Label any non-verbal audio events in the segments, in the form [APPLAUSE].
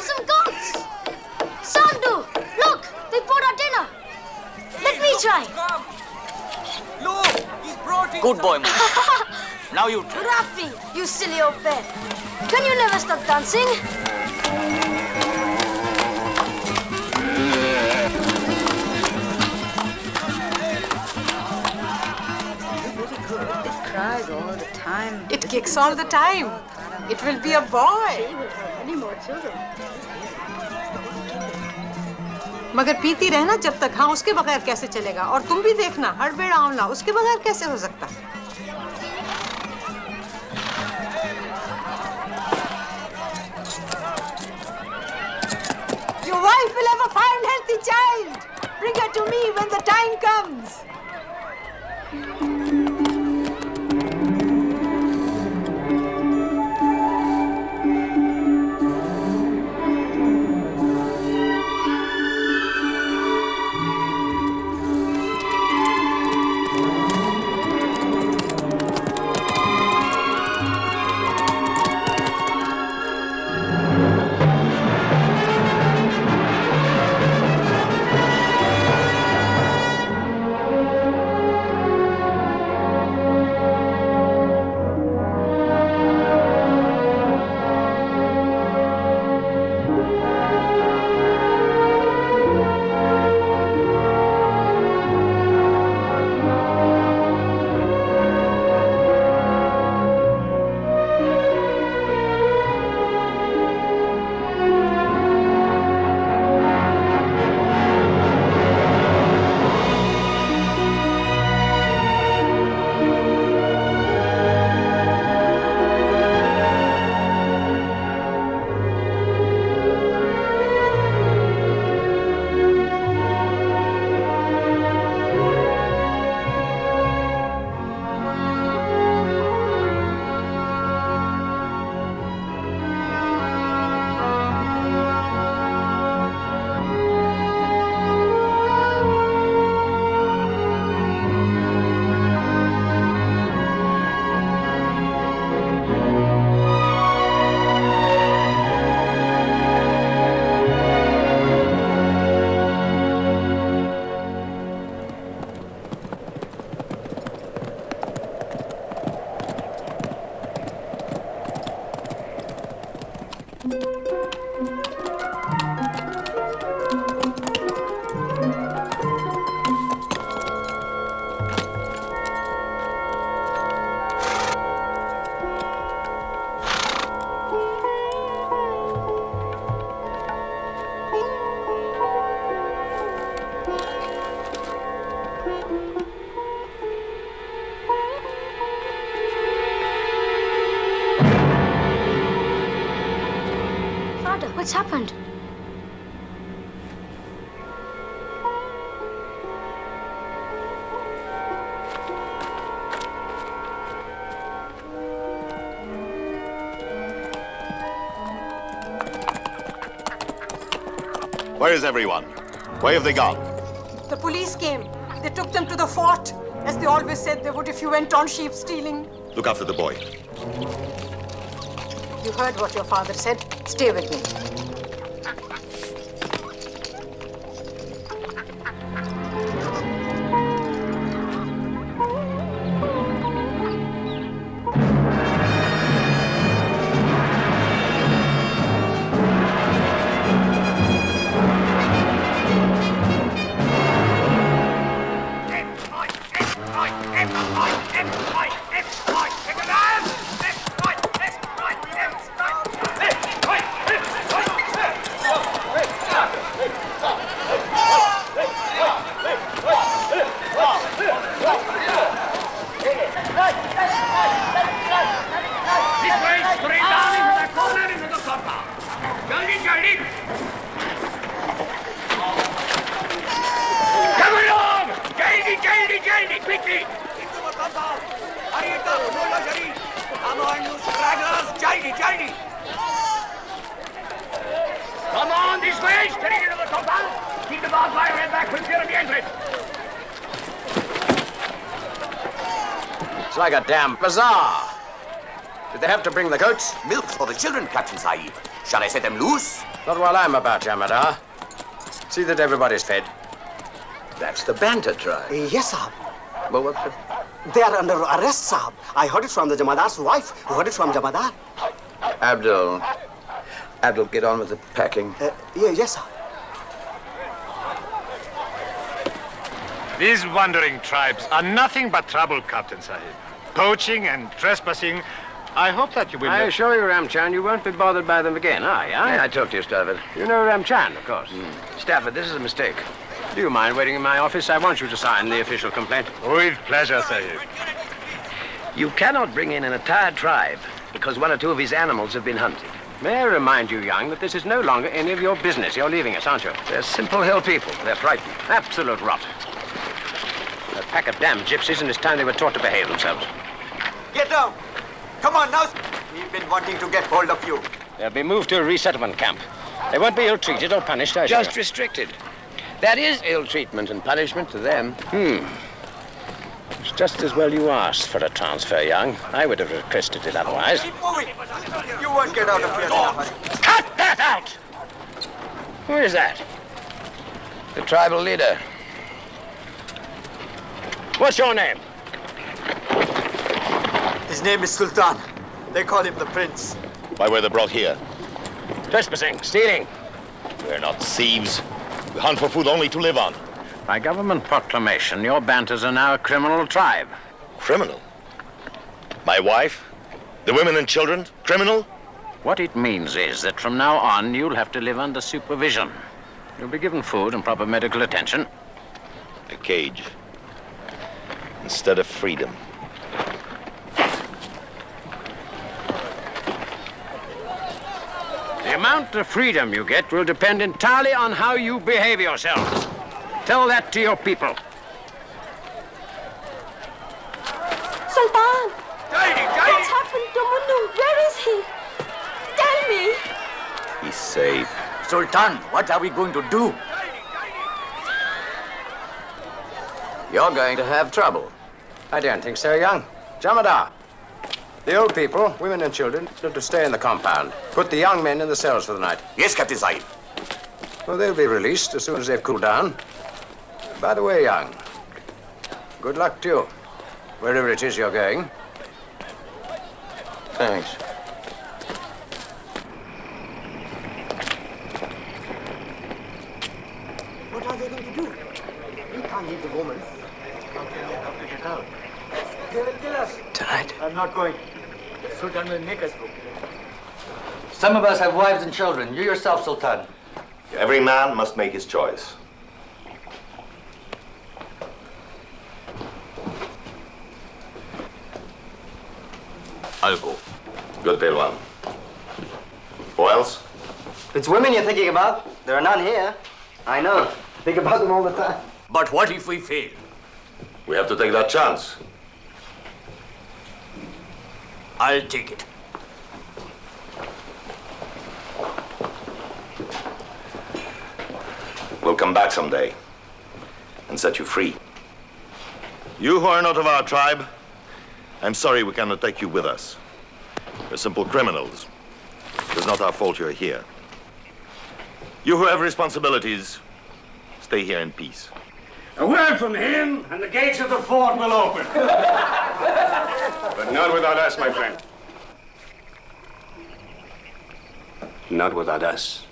some goats! Sandu, look, they brought our dinner. Let me try. Look, he's brought in Good boy, Mona. [LAUGHS] now you try. Rafi, you silly old bear. Can you never stop dancing? It cries all the time. It kicks all the time. It will be a boy. Many more children. मगर पीती रहना जब तक हाँ उसके बगैर कैसे चलेगा और तुम भी देखना हर बेड़ आंवला उसके बगैर कैसे हो सकता Your wife will have a fine, healthy child. Bring her to me when the time comes. Father, what's happened? Where is everyone? Where have they gone? The police came. They took them to the fort, as they always said they would if you went on sheep stealing. Look after the boy. You heard what your father said. Stay with me. A damn bazaar. Did they have to bring the goats? Milk for the children, Captain Sahib. Shall I set them loose? Not while I'm about, Jamadar. See that everybody's fed. That's the Banter tribe. Yes, Sahib. Well, what? They are under arrest, Sahib. I heard it from the Jamadar's wife, who heard it from Jamadar. Abdul. Abdul, get on with the packing. Uh, yeah, yes, Sahib. These wandering tribes are nothing but trouble, Captain Sahib. Poaching and trespassing. I hope that you will. I not- assure you, Ramchan, you won't be bothered by them again, are you? Yeah, I talked to you, Stafford. You know Ramchan, of course. Hmm. Stafford, this is a mistake. Do you mind waiting in my office? I want you to sign the official complaint. With pleasure, Sahib. You cannot bring in an entire tribe because one or two of his animals have been hunted. May I remind you, Young, that this is no longer any of your business. You're leaving us, aren't you? They're simple hill people. They're frightened. Absolute rot. A pack of damn gypsies, and it's time they were taught to behave themselves. Get down. Come on now. We've been wanting to get hold of you. They'll be moved to a resettlement camp. They won't be ill-treated or punished, I Just assure restricted. That is ill treatment and punishment to them. Hmm. It's just as well you asked for a transfer, Young. I would have requested it otherwise. Keep moving. You won't get out of here. Stafford. Cut that out! Who is that? The tribal leader. What's your name? His name is Sultan. They call him the Prince. Why were they brought here? Trespassing, stealing. We're not thieves. We hunt for food only to live on. By government proclamation, your Banters are now a criminal tribe. Criminal? My wife? The women and children? Criminal? What it means is that from now on, you'll have to live under supervision. You'll be given food and proper medical attention. A cage. Instead of freedom. The amount of freedom you get will depend entirely on how you behave yourselves. Tell that to your people. Sultan! Guiding, What's happened to Munnu? Where is he? Tell me! He's safe. Sultan, what are we going to do? You're going to have trouble. I don't think so, Young. Jamadar. The old people, women and children, are to stay in the compound. Put the young men in the cells for the night. Yes, Captain Sahib. Well, they'll be released as soon as they've cooled down. By the way, Young, good luck to you, wherever it is you're going. Thanks. What are they going to do? We can't leave the woman. How can they not get out? They will kill us. Tonight. I'm not going. Sultan will make us go. Some of us have wives and children. You yourself, Sultan. Every man must make his choice. I'll go. Good, Pelwan. Who else? It's women you're thinking about. There are none here. I know. Think about them all the time. But what if we fail? We have to take that chance. I'll take it. We'll come back someday and set you free. You who are not of our tribe, I'm sorry we cannot take you with us. You're simple criminals. It's not our fault you're here. You who have responsibilities, stay here in peace. A word from him, and the gates of the fort will open. [LAUGHS] But not without us, my friend. Not without us.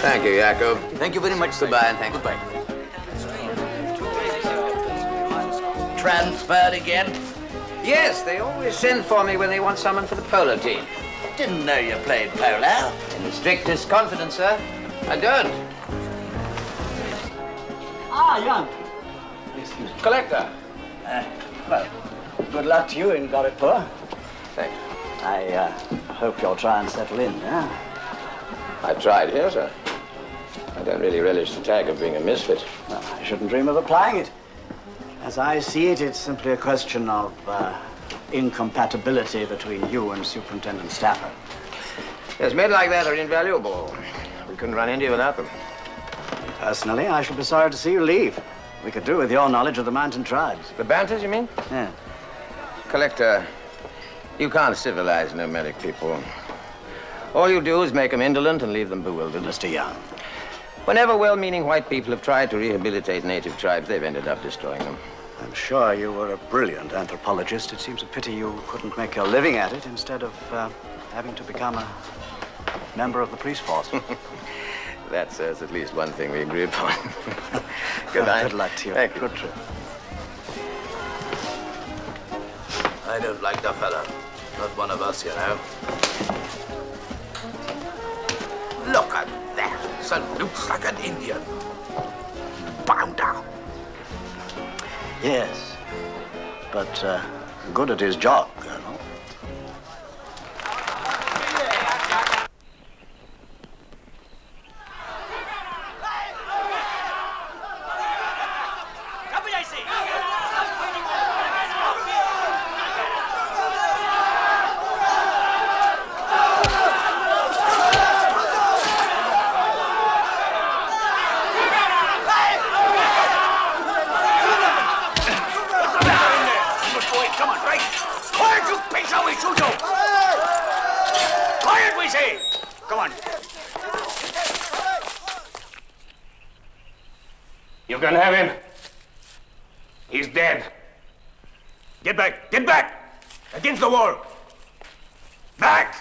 Thank you, Jacob. Thank you very much, Goodbye and thank you. Goodbye. Transferred again? Yes, they always send for me when they want someone for the polo team. Didn't know you played polo. In the strictest confidence, sir. I don't. Ah, young. Collector. Uh, well, good luck to you in Gorakhpur. Thanks. I uh, hope you'll try and settle in, yeah? I've tried here, sir. I don't really relish the tag of being a misfit. Well, I shouldn't dream of applying it. As I see it, it's simply a question of uh, incompatibility between you and Superintendent Stafford. Yes, men like that are invaluable. We couldn't run India without them. Personally, I should be sorry to see you leave. We could do with your knowledge of the mountain tribes. The Banters, you mean? Yeah. Collector, you can't civilize nomadic people. All you do is make them indolent and leave them bewildered. Mr. Young. Whenever well-meaning white people have tried to rehabilitate native tribes, they've ended up destroying them. I'm sure you were a brilliant anthropologist. It seems a pity you couldn't make your living at it instead of uh, having to become a member of the police force. [LAUGHS] That says at least one thing we agree upon. [LAUGHS] Good night. Good luck to you. Thank you. Good trip. I don't like the fella. Not one of us, you know. Look at that. Salutes like an Indian. Bow down. Yes. But uh, good at his job, Colonel. Come on, right? Quiet, you piece of we shoot you! Quiet, we say! Come on. You can have him. He's dead. Get back! Get back! Against the wall! Back!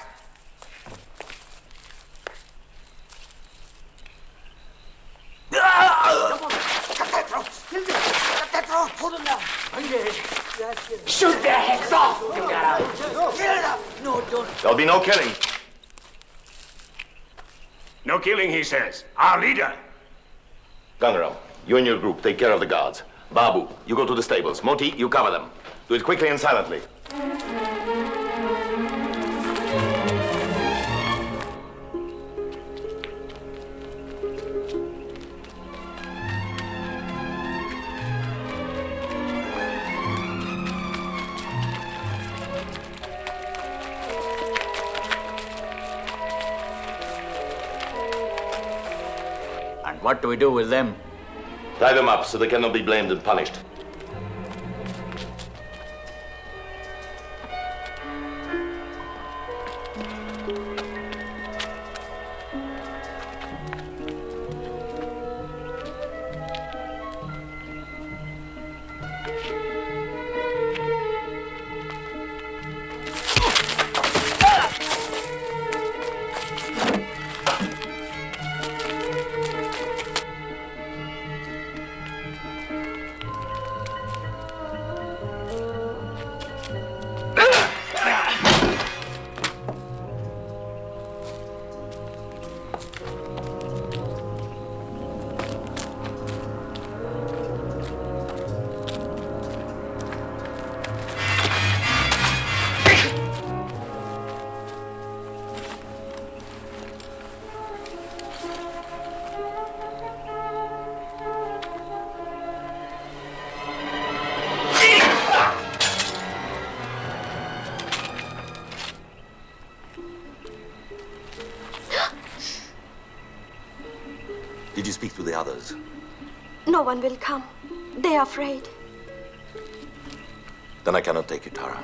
Cut that rope! Cut that rope! Pull him down! Shoot their heads off! You got Kill them! No, don't. There'll be no killing. No killing, he says. Our leader. Gangaram, you and your group take care of the guards. Babu, you go to the stables. Moti, you cover them. Do it quickly and silently. Do we do with them? Tie them up so they cannot be blamed and punished. Others? No one will come. They are afraid. Then I cannot take you, Tara.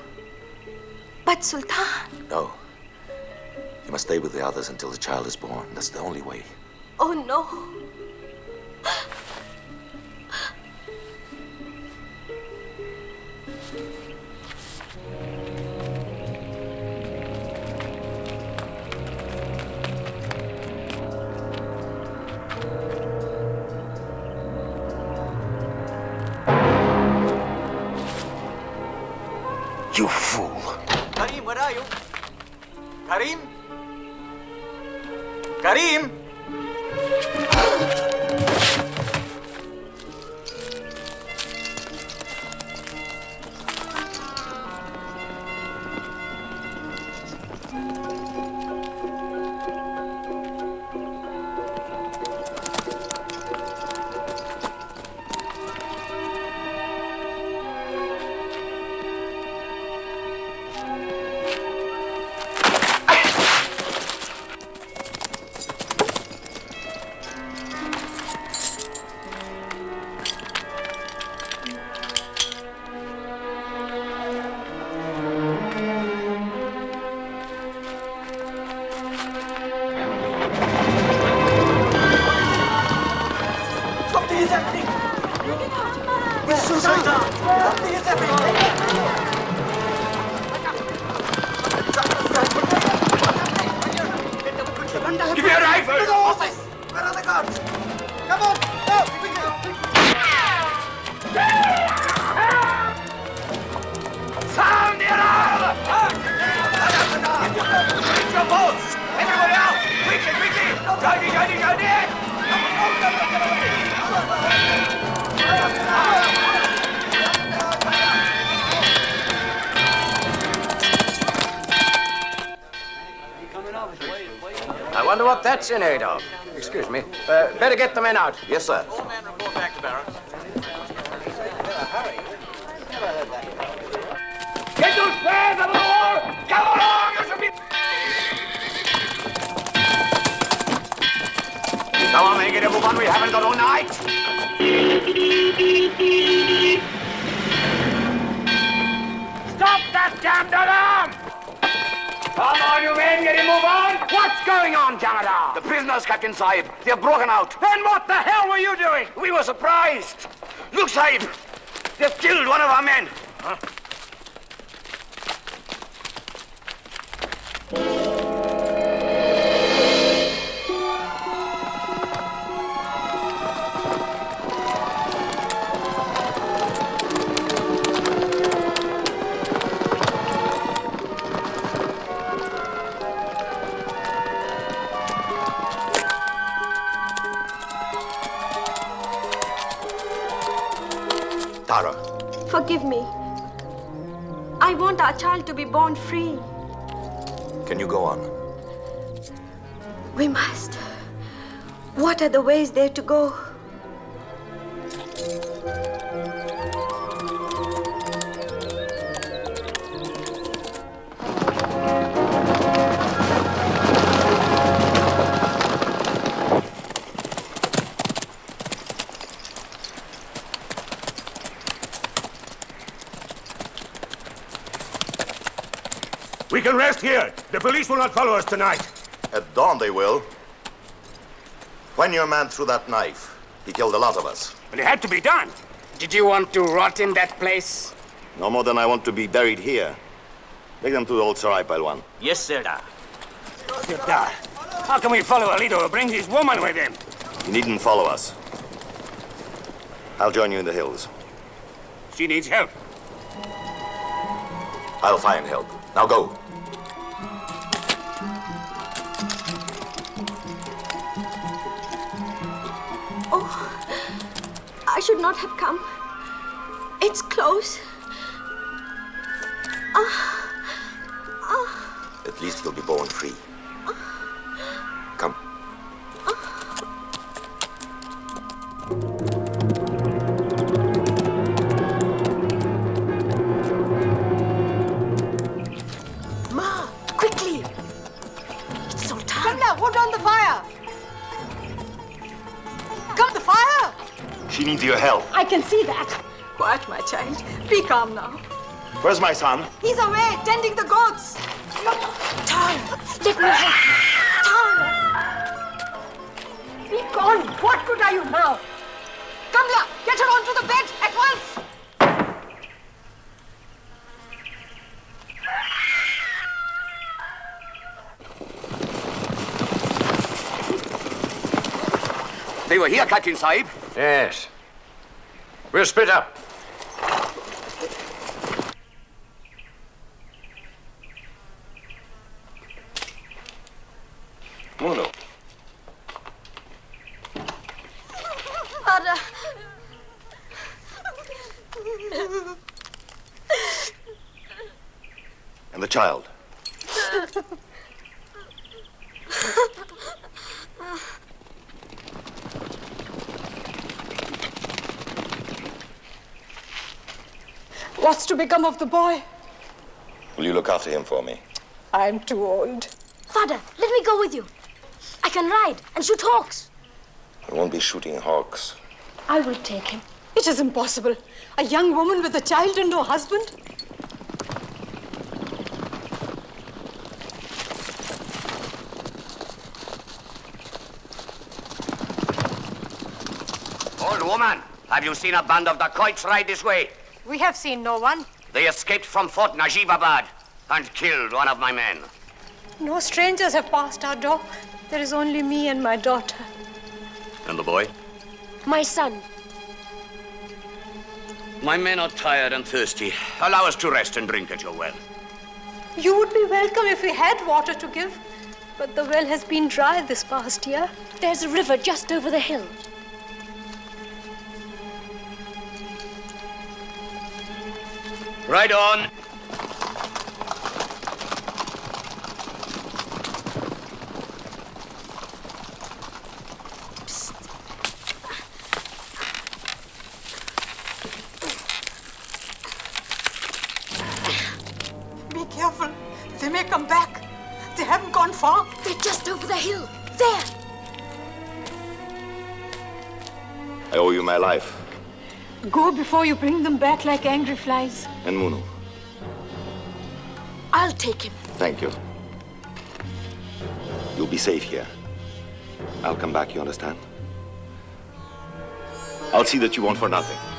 But Sultan, No. You must stay with the others until the child is born. That's the only way. oh no. Wonder what that's in aid of. Excuse me. Uh, better get the men out. Yes, sir. Get those flares out of the wall! Come along, you should be... Come on, men, get a move on. We haven't got all night. Stop that damned alarm! Come on, you men, get him move on! What's going on, Jamadar? The prisoners, Captain Sahib. They're broken out. Then what the hell were you doing? We were surprised. Look, Sahib. They've killed one of our men. Tara, Our child to be born free. can you go on? We must. What are the ways there to go? Rest here. The police will not follow us tonight. At dawn they will. When your man threw that knife, he killed a lot of us. But it had to be done. Did you want to rot in that place? No more than I want to be buried here. Take them to the old Sarai Palwan. Yes, sir. Sirdar, how can we follow a leader who brings his woman with him? You needn't follow us. I'll join you in the hills. She needs help. I'll find help. Now go. Should not have come. It's close. Ah, ah, At least you'll be born free. Come. Ma, She needs your help. I can see that. Quiet, my child. Be calm now. Where's my son? He's away, tending the goats. Tara, let me help you. Tara! Be gone. What good are you now? Kamla, get her onto the bed at once. They were here, Captain Sahib. Yes. We'll split up. Munu. Father. And the child. What's to become of the boy? Will you look after him for me? I'm too old. Father, let me go with you. I can ride and shoot hawks. I won't be shooting hawks. I will take him. It is impossible. A young woman with a child and no husband? Old woman, have you seen a band of dacoits ride this way? We have seen no one. They escaped from Fort Najibabad and killed one of my men. No strangers have passed our door. There is only me and my daughter. And the boy? My son. My men are tired and thirsty. Allow us to rest and drink at your well. You would be welcome if we had water to give. But the well has been dry this past year. There's a river just over the hill. Ride on. Go before you bring them back like angry flies. And Munu. I'll take him. Thank you. You'll be safe here. I'll come back, you understand? I'll see that you want for nothing.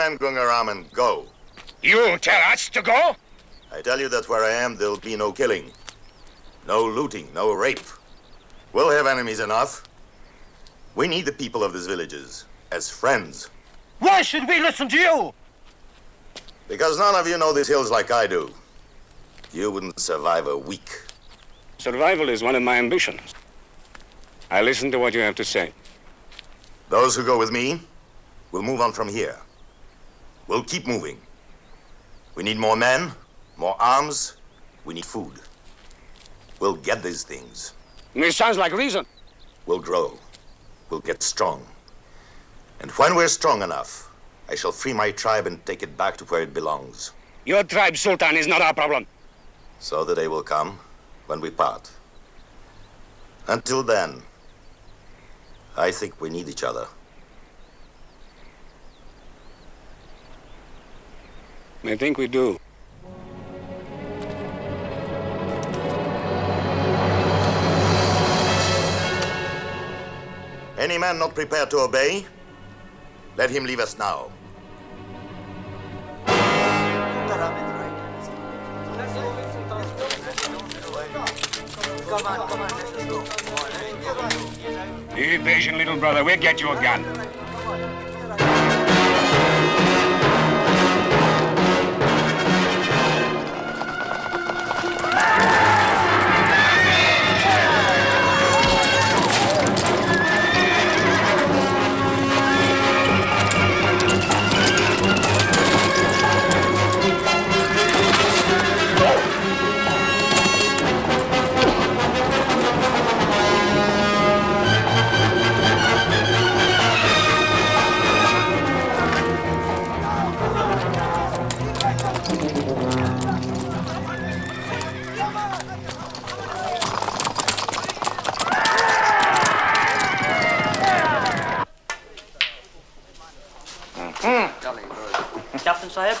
Take your men, Gangaram, and go. You tell us to go? I tell you that where I am, there'll be no killing, no looting, no rape. We'll have enemies enough. We need the people of these villages as friends. Why should we listen to you? Because none of you know these hills like I do. You wouldn't survive a week. Survival is one of my ambitions. I listen to what you have to say. Those who go with me will move on from here. We'll keep moving. We need more men, more arms. We need food. We'll get these things. This sounds like reason. We'll grow. We'll get strong. And when we're strong enough, I shall free my tribe and take it back to where it belongs. Your tribe, Sultan, is not our problem. So the day will come when we part. Until then, I think we need each other. I think we do. Any man not prepared to obey, let him leave us now. Come on, come on, let's go. Be patient, little brother. We'll get you a gun. Captain Sahib?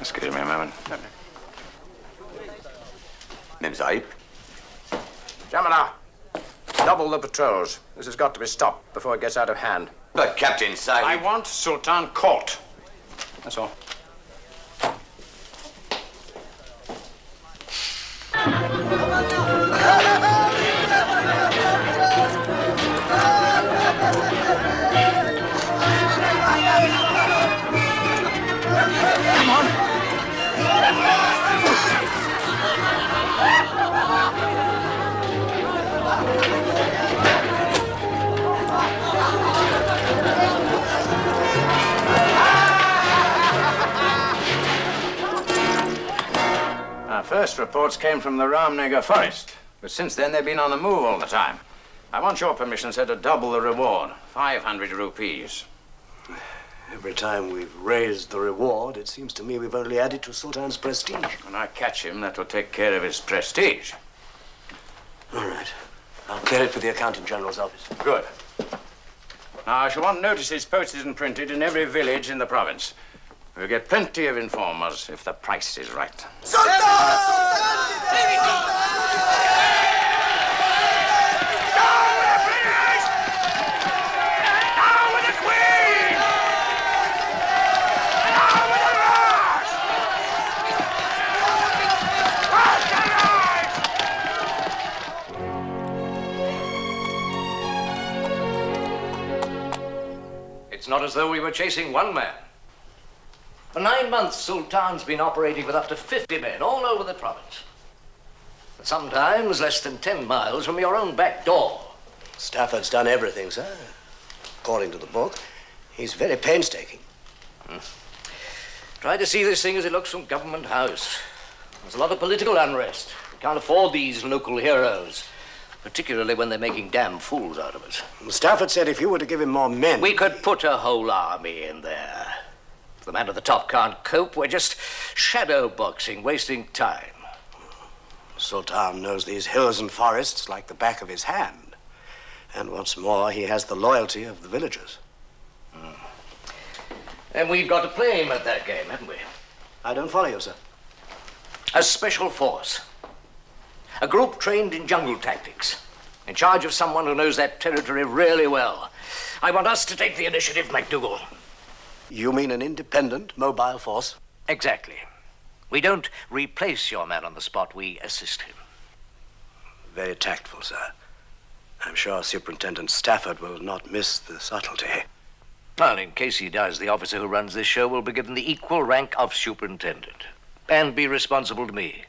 Excuse me a moment. Mem Sahib. Jamala, double the patrols. This has got to be stopped before it gets out of hand. But Captain Sahib... I want Sultan caught. That's all. [LAUGHS] first reports came from the Ramnagar forest, but since then they've been on the move all the time. I want your permission, sir, to double the reward 500 rupees. Every time we've raised the reward, it seems to me we've only added to Sultan's prestige. When I catch him, that will take care of his prestige. All right. I'll clear it for the Accountant General's office. Good. Now, I shall want notices posted and printed in every village in the province. We'll get plenty of informers if the price is right. Sultan! It's not as though we were chasing one man. For nine months, Sultan's been operating with up to 50 men all over the province. Sometimes less than 10 miles from your own back door. Stafford's done everything, sir. According to the book, he's very painstaking. Hmm. Try to see this thing as it looks from Government House. There's a lot of political unrest. We can't afford these local heroes, particularly when they're making damn fools out of us. Stafford said if you were to give him more men. We could put a whole army in there. The man at the top can't cope, we're just shadow boxing, wasting time. Sultan knows these hills and forests like the back of his hand. And what's more, he has the loyalty of the villagers. Hmm. And we've got to play him at that game, haven't we? I don't follow you, sir. A special force. A group trained in jungle tactics. In charge of someone who knows that territory really well. I want us to take the initiative, MacDougall. You mean an independent mobile force? Exactly. We don't replace your man on the spot, we assist him. Very tactful, sir. I'm sure Superintendent Stafford will not miss the subtlety. Well, in case he does, the officer who runs this show will be given the equal rank of superintendent and be responsible to me.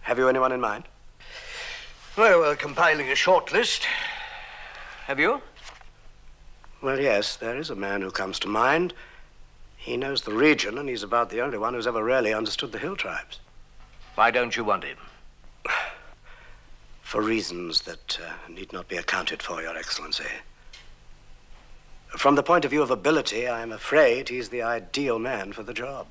Have you anyone in mind? Well, we're compiling a short list. Have you? Well, yes, there is a man who comes to mind. He knows the region, and he's about the only one who's ever really understood the hill tribes. Why don't you want him? For reasons that uh, need not be accounted for, Your Excellency. From the point of view of ability, I'm afraid he's the ideal man for the job.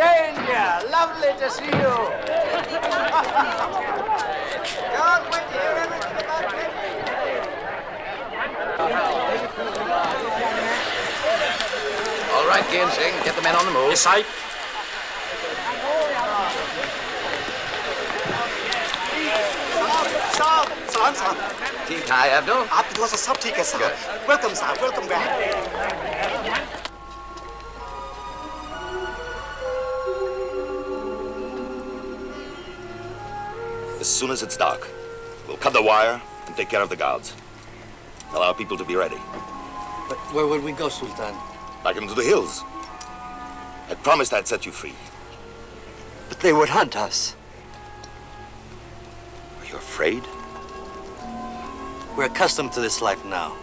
Jane, dear, lovely to see you. God, when you hear everything about All right, Ginseng, get the men on the move. Yes, I. साहब सलाम साहब ठीक है अब्दुल आपकी दुआ से सब ठीक है साहब वेलकम साहब welcome back As soon as it's dark, we'll cut the wire and take care of the guards. Tell our people to be ready. But where will we go, Sultan? Back into the hills. I promised I'd set you free. But they would hunt us. Are you afraid? We're accustomed to this life now.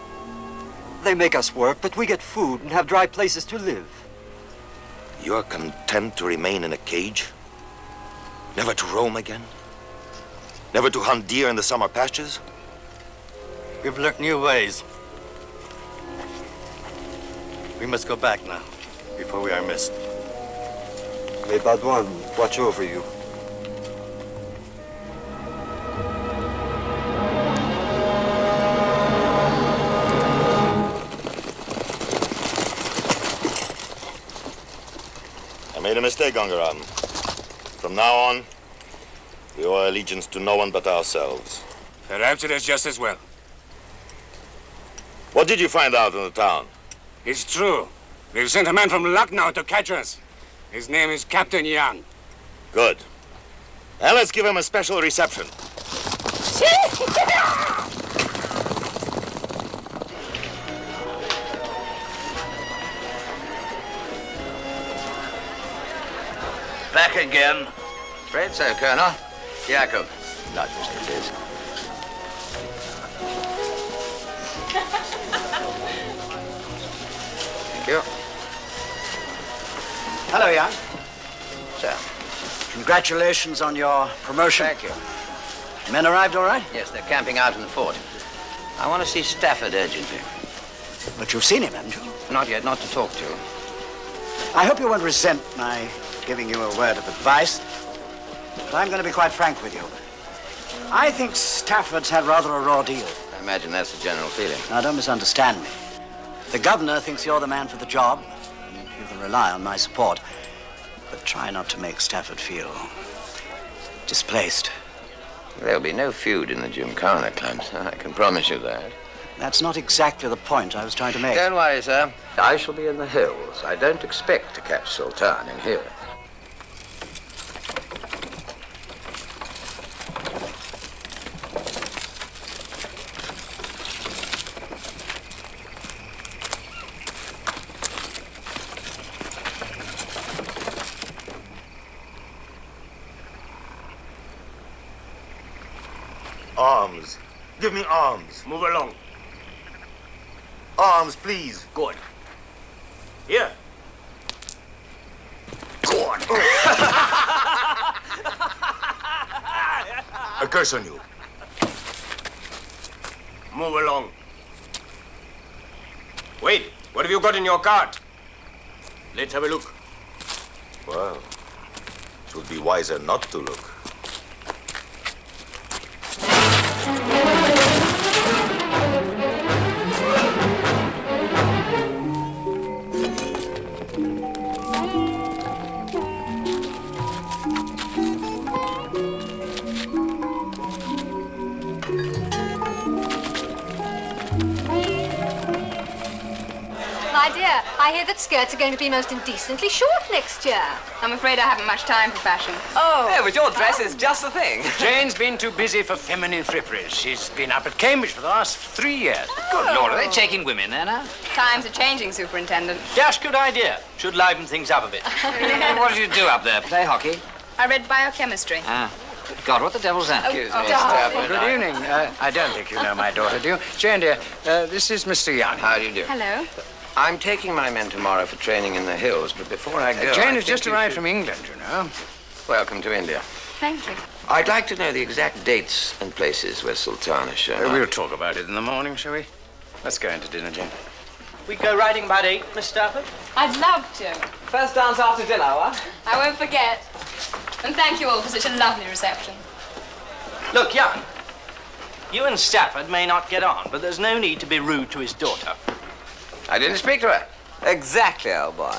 They make us work, but we get food and have dry places to live. You're content to remain in a cage? Never to roam again? Never to hunt deer in the summer pastures? We've learnt new ways. We must go back now, before we are missed. May Bhagwan watch over you. I made a mistake, Gangaram. From now on, we owe allegiance to no one but ourselves. Perhaps it is just as well. What did you find out in the town? It's true. We've sent a man from Lucknow to catch us. His name is Captain Young. Good. Now let's give him a special reception. [LAUGHS] Back again. Afraid so, Colonel. Jacob. Not just it is. [LAUGHS] Thank you. Hello, Young. Sir. Congratulations on your promotion. Thank you. Men arrived all right? Yes, they're camping out in the fort. I want to see Stafford urgently. But you've seen him, haven't you? Not yet, not to talk to. I hope you won't resent my giving you a word of advice. But I'm going to be quite frank with you. I think Stafford's had rather a raw deal. I imagine that's the general feeling. Now, don't misunderstand me. The governor thinks you're the man for the job, can rely on my support. But try not to make Stafford feel displaced. There'll be no feud in the Gymkhana clubs. I can promise you that. That's not exactly the point I was trying to make. Don't worry, sir. I shall be in the hills. I don't expect to catch Sultan in here. Give me arms. Move along. Arms, please. Good. Here. Good. [LAUGHS] A curse on you. Move along. Wait, what have you got in your cart? Let's have a look. Well, it would be wiser not to look. I hear that skirts are going to be most indecently short next year. I'm afraid I haven't much time for fashion. Oh, yeah, but your dress is just the thing. [LAUGHS] Jane's been too busy for feminine fripperies. She's been up at Cambridge for the last three years. Good Lord, are they taking women there now? Times are changing, Superintendent. Dash good idea. Should liven things up a bit. [LAUGHS] [LAUGHS] what did you do up there? Play hockey? I read biochemistry. Ah. Good God, what the devil's that? Excuse me, darling. Good evening. Uh, I don't think you know my daughter, do you? Jane, dear, uh, this is Mr. Young. How do you do? Hello. I'm taking my men tomorrow for training in the hills, but before I go... Uh, Jane I has just arrived should- from England, you know. Welcome to India. Thank you. I'd like to know the exact dates and places where Sultan has shown Uh, we'll talk about it in the morning, shall we? Let's go into dinner, Jane. We go riding about eight, Miss Stafford? I'd love to. First dance after dinner, what? I won't forget. And thank you all for such a lovely reception. Look, young. You and Stafford may not get on, but there's no need to be rude to his daughter. I didn't speak to her. Exactly, old boy.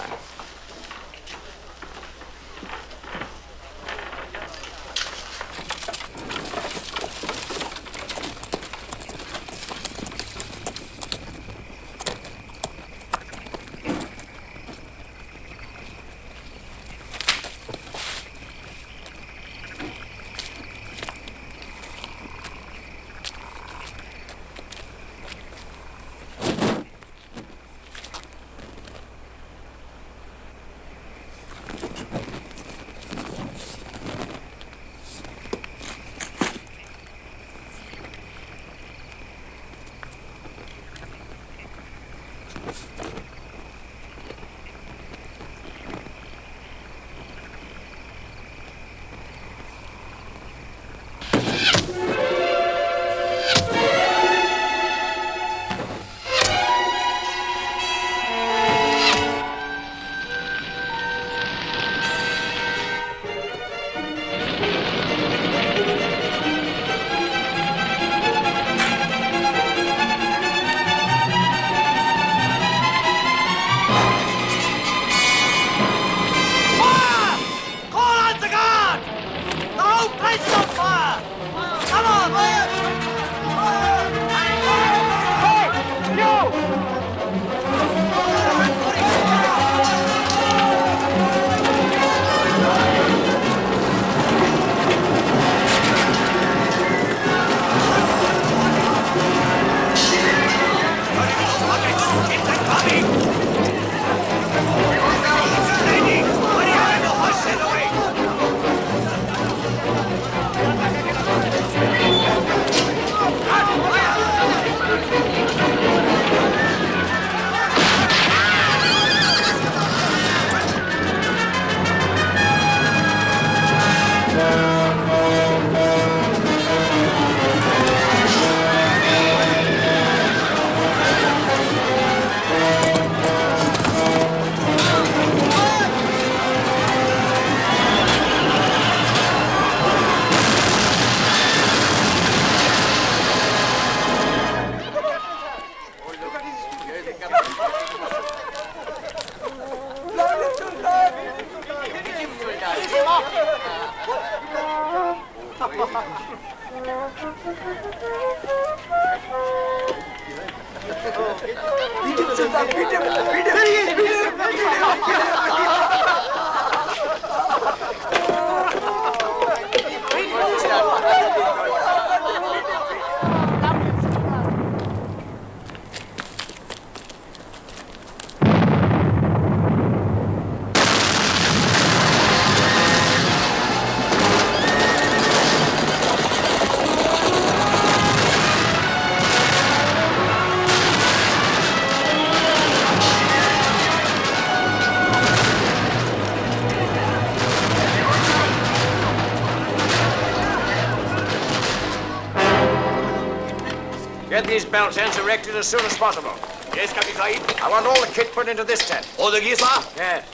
These belt ends erected as soon as possible. Yes, Captain Sahib. I want all the kit put into this tent. All the gear, sir? Yes.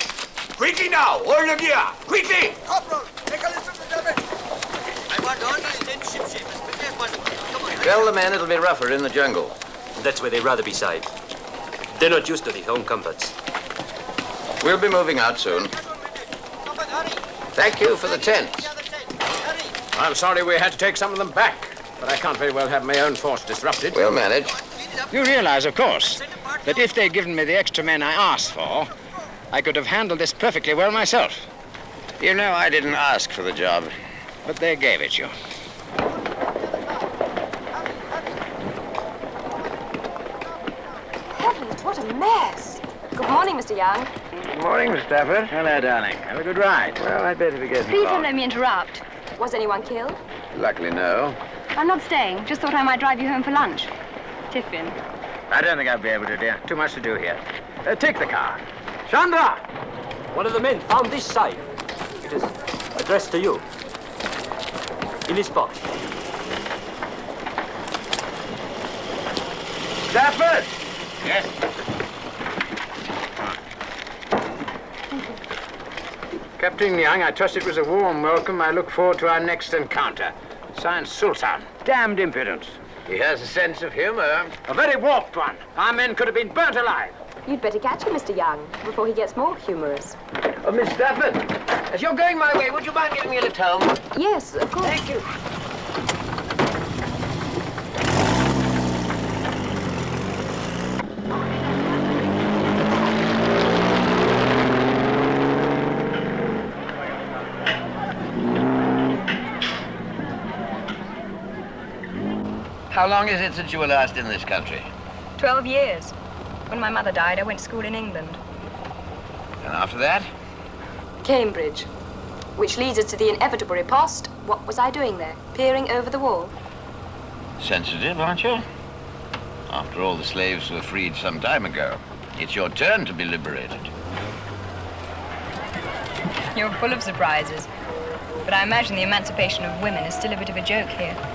Quickly now! All the gear! Quickly! Corporal, take a list of the them. I want all these ten ship shapes as quickly as possible. Come on. Tell the men it'll be rougher in the jungle. That's where they'd rather be side. They're not used to the home comforts. We'll be moving out soon. Thank you for the tents. I'm sorry we had to take some of them back, but I can't very well have my own force disrupted. We'll manage. You realize, of course, that if they'd given me the extra men I asked for, I could have handled this perfectly well myself. You know, I didn't ask for the job. But they gave it you. Heavens, what a mess. Good morning, Mr. Young. Good morning, Miss Stafford. Hello, darling. Have a good ride. Well, I'd better be getting Please don't let me interrupt. Was anyone killed? Luckily, no. I'm not staying. Just thought I might drive you home for lunch. Tiffin. I don't think I'll be able to, dear. Too much to do here. Uh, take the car. Chandra! One of the men found this safe. It is addressed to you. In his box. Stafford! Yes. Captain Young, I trust it was a warm welcome. I look forward to our next encounter. Signed Sultan. Damned impudence. He has a sense of humor. A very warped one. Our men could have been burnt alive. You'd better catch him, Mr. Young, before he gets more humorous. Oh, Miss Stafford, as you're going my way, would you mind giving me a lift home? Yes, of course. Thank you. How long is it since you were last in this country? Twelve years. When my mother died, I went to school in England. And after that? Cambridge. Which leads us to the inevitable riposte. What was I doing there? Peering over the wall? Sensitive, aren't you? After all, the slaves were freed some time ago. It's your turn to be liberated. You're full of surprises. But I imagine the emancipation of women is still a bit of a joke here.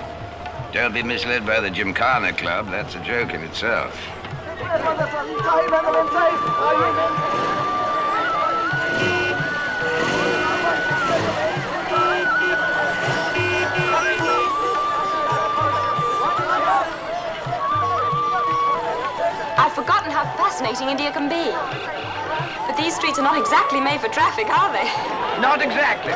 Don't be misled by the Gymkhana Club. That's a joke in itself. I've forgotten how fascinating India can be. But these streets are not exactly made for traffic, are they? Not exactly.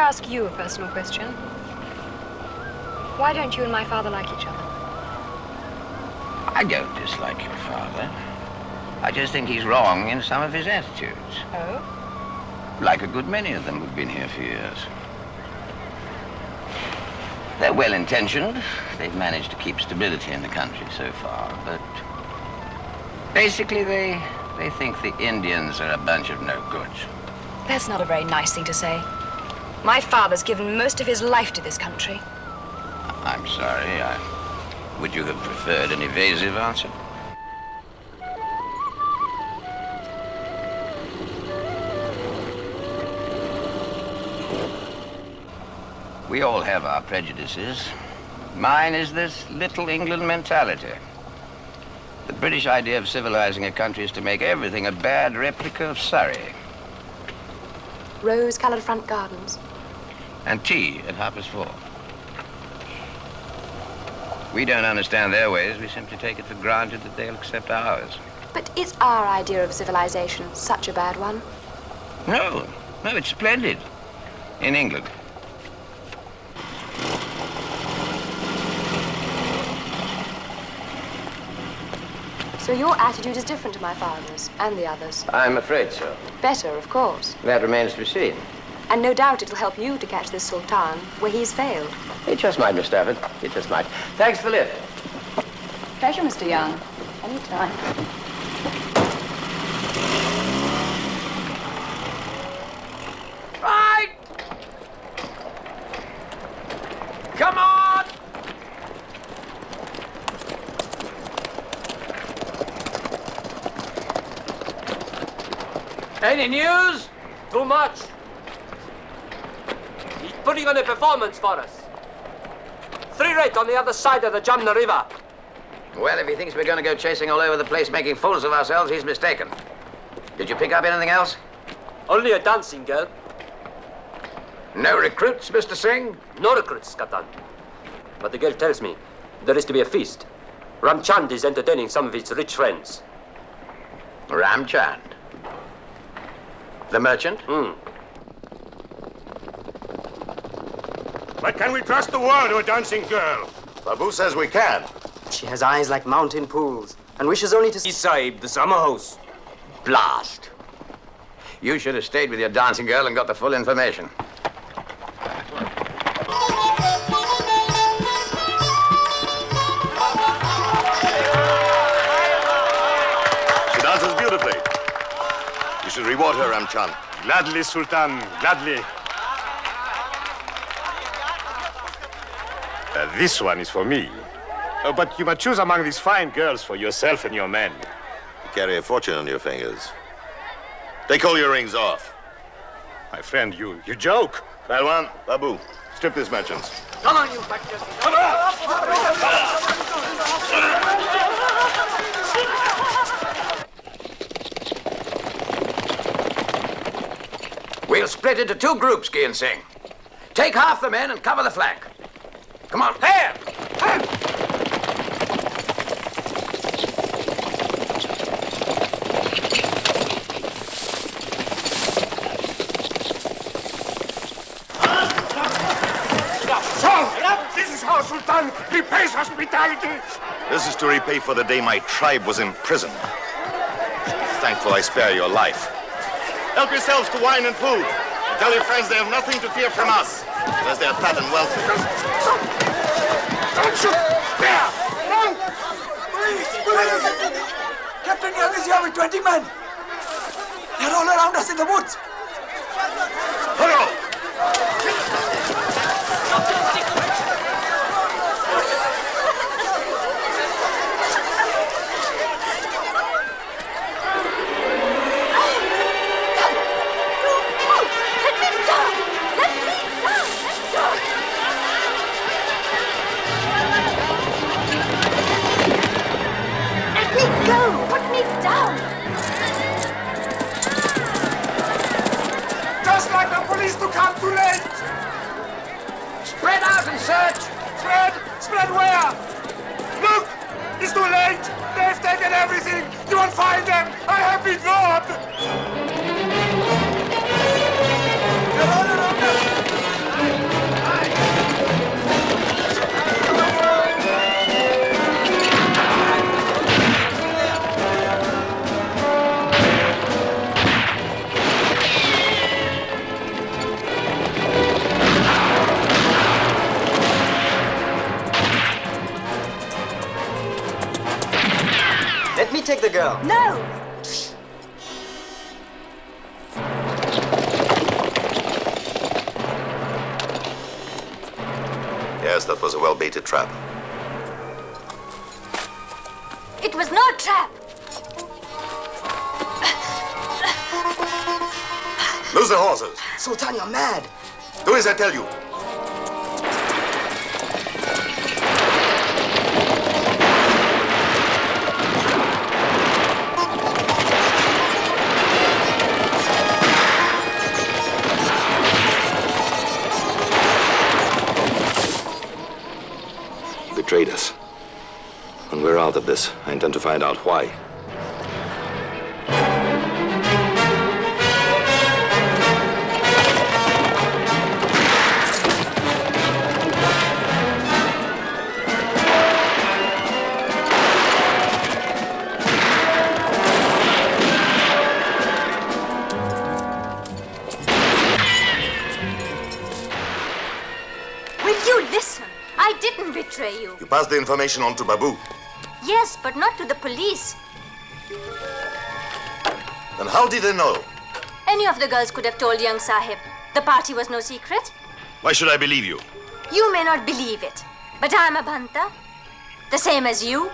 Ask you a personal question? Why don't you and my father like each other? I don't dislike your father. I just think he's wrong in some of his attitudes. Oh? Like a good many of them who've been here for years. They're well intentioned. They've managed to keep stability in the country so far, but basically they they think the Indians are a bunch of no goods. That's not a very nice thing to say. My father's given most of his life to this country. I'm sorry. I, would you have preferred an evasive answer? We all have our prejudices. Mine is this little England mentality. The British idea of civilizing a country is to make everything a bad replica of Surrey. Rose-colored front gardens. And tea at Harper's four. We don't understand their ways. We simply take it for granted that they'll accept ours. But is our idea of civilization such a bad one? No, no, it's splendid. In England. So your attitude is different to my father's and the others. I'm afraid so. Better, of course. That remains to be seen. And no doubt it'll help you to catch this Sultan where he's failed. It just might, Miss Stafford. It just might. Thanks for the lift. Pleasure, Mr. Young. Anytime. Right! Come on! Any news? Too much. Putting on a performance for us. Three rate on the other side of the Jumna River. Well, if he thinks we're going to go chasing all over the place making fools of ourselves, he's mistaken. Did you pick up anything else? Only a dancing girl. No recruits, Mr. Singh? No recruits, Captain. But the girl tells me there is to be a feast. Ramchand is entertaining some of his rich friends. Ramchand? The merchant? Hmm. But can we trust the word of a dancing girl? Babu says we can. She has eyes like mountain pools and wishes only to see Sahib, the summer house. Blast. You should have stayed with your dancing girl and got the full information. She dances beautifully. You should reward her, Ramchand. Gladly, Sultan, gladly. Uh, this one is for me. Uh, but you must choose among these fine girls for yourself and your men. You carry a fortune on your fingers. Take all your rings off. My friend, you, you joke. Palwan, Babu, strip these merchants. Come on, you butchers! Come on! We'll split into two groups, Gian Singh. Take half the men and cover the flank. Come on. Here! So, this is how Sultan repays hospitality. This is to repay for the day my tribe was imprisoned. Thankful I spare your life. Help yourselves to wine and food. Tell your friends they have nothing to fear from us, as they are fat and wealthy. Don't shoot! There! No! Please, please! Captain Young is here with 20 men. They're all around us in the woods. Hello! Where? Look! It's too late. They've taken everything. You won't find them. I have been robbed. Take the girl. No! Yes, that was a well-baited trap. It was no trap! Lose the horses. Sultan, you're mad. Do as I tell you. When of this, I intend to find out why. Will you listen? I didn't betray you. You passed the information on to Babu. Yes, but not to the police. Then how did they know? Any of the girls could have told young Sahib. The party was no secret. Why should I believe you? You may not believe it, but I'm a Bhanta. The same as you.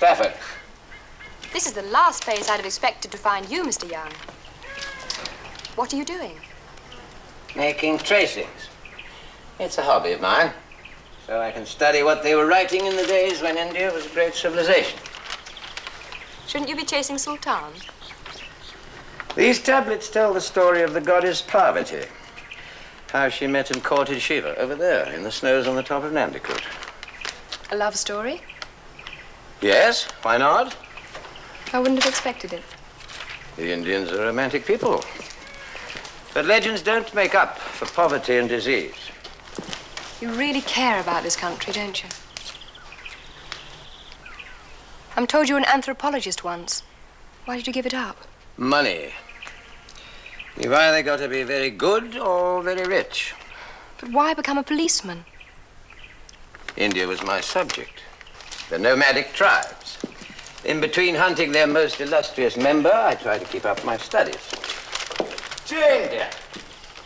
Miss Stafford. This is the last place I'd have expected to find you, Mr. Young. What are you doing? Making tracings. It's a hobby of mine. So I can study what they were writing in the days when India was a great civilization. Shouldn't you be chasing Sultan? These tablets tell the story of the goddess Parvati. How she met and courted Shiva over there in the snows on the top of Nandikut. A love story? Yes, why not? I wouldn't have expected it. The Indians are romantic people. But legends don't make up for poverty and disease. You really care about this country, don't you? I'm told you were an anthropologist once. Why did you give it up? Money. You've either got to be very good or very rich. But why become a policeman? India was my subject. The nomadic tribes. In between hunting their most illustrious member, I try to keep up my studies. Jane, dear.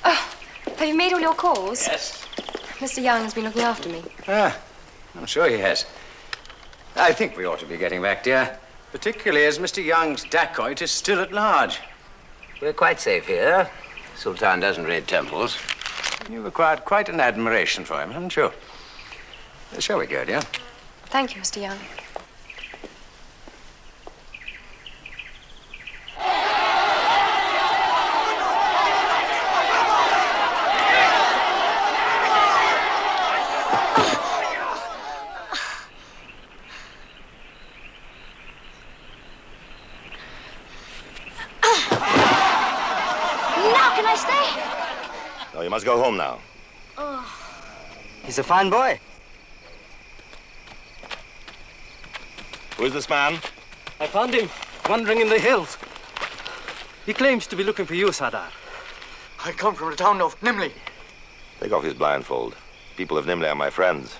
Have you made all your calls? Yes. Mr. Young has been looking after me. Ah, I'm sure he has. I think we ought to be getting back, dear. Particularly as Mr. Young's dacoit is still at large. We're quite safe here. Sultan doesn't raid temples. You've acquired quite an admiration for him, haven't you? Shall we go, dear? Thank you, Mr. Young. Now can I stay? No, you must go home now. Oh. He's a fine boy. Who is this man? I found him wandering in the hills. He claims to be looking for you, Sadar. I come from the town of Nimli. Take off his blindfold. People of Nimli are my friends.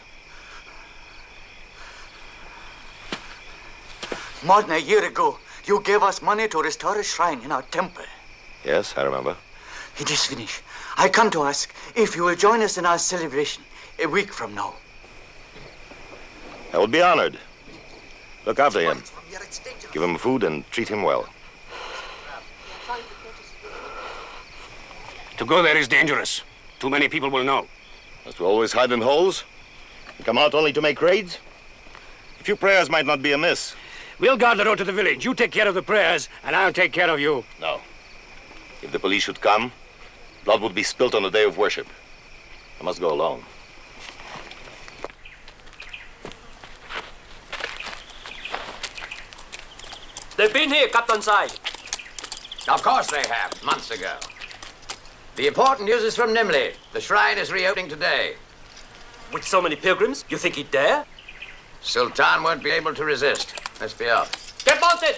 More than a year ago, you gave us money to restore a shrine in our temple. Yes, I remember. It is finished. I come to ask if you will join us in our celebration a week from now. I would be honored. Look after him. Give him food and treat him well. To go there is dangerous. Too many people will know. Must we always hide in holes? And come out only to make raids? A few prayers might not be amiss. We'll guard the road to the village. You take care of the prayers, and I'll take care of you. No. If the police should come, blood would be spilt on the day of worship. I must go alone. They've been here, Captain Side. Of course they have, months ago. The important news is from Nimli. The shrine is reopening today. With so many pilgrims, you think he'd dare? Sultan won't be able to resist. Let's be off. Get mounted!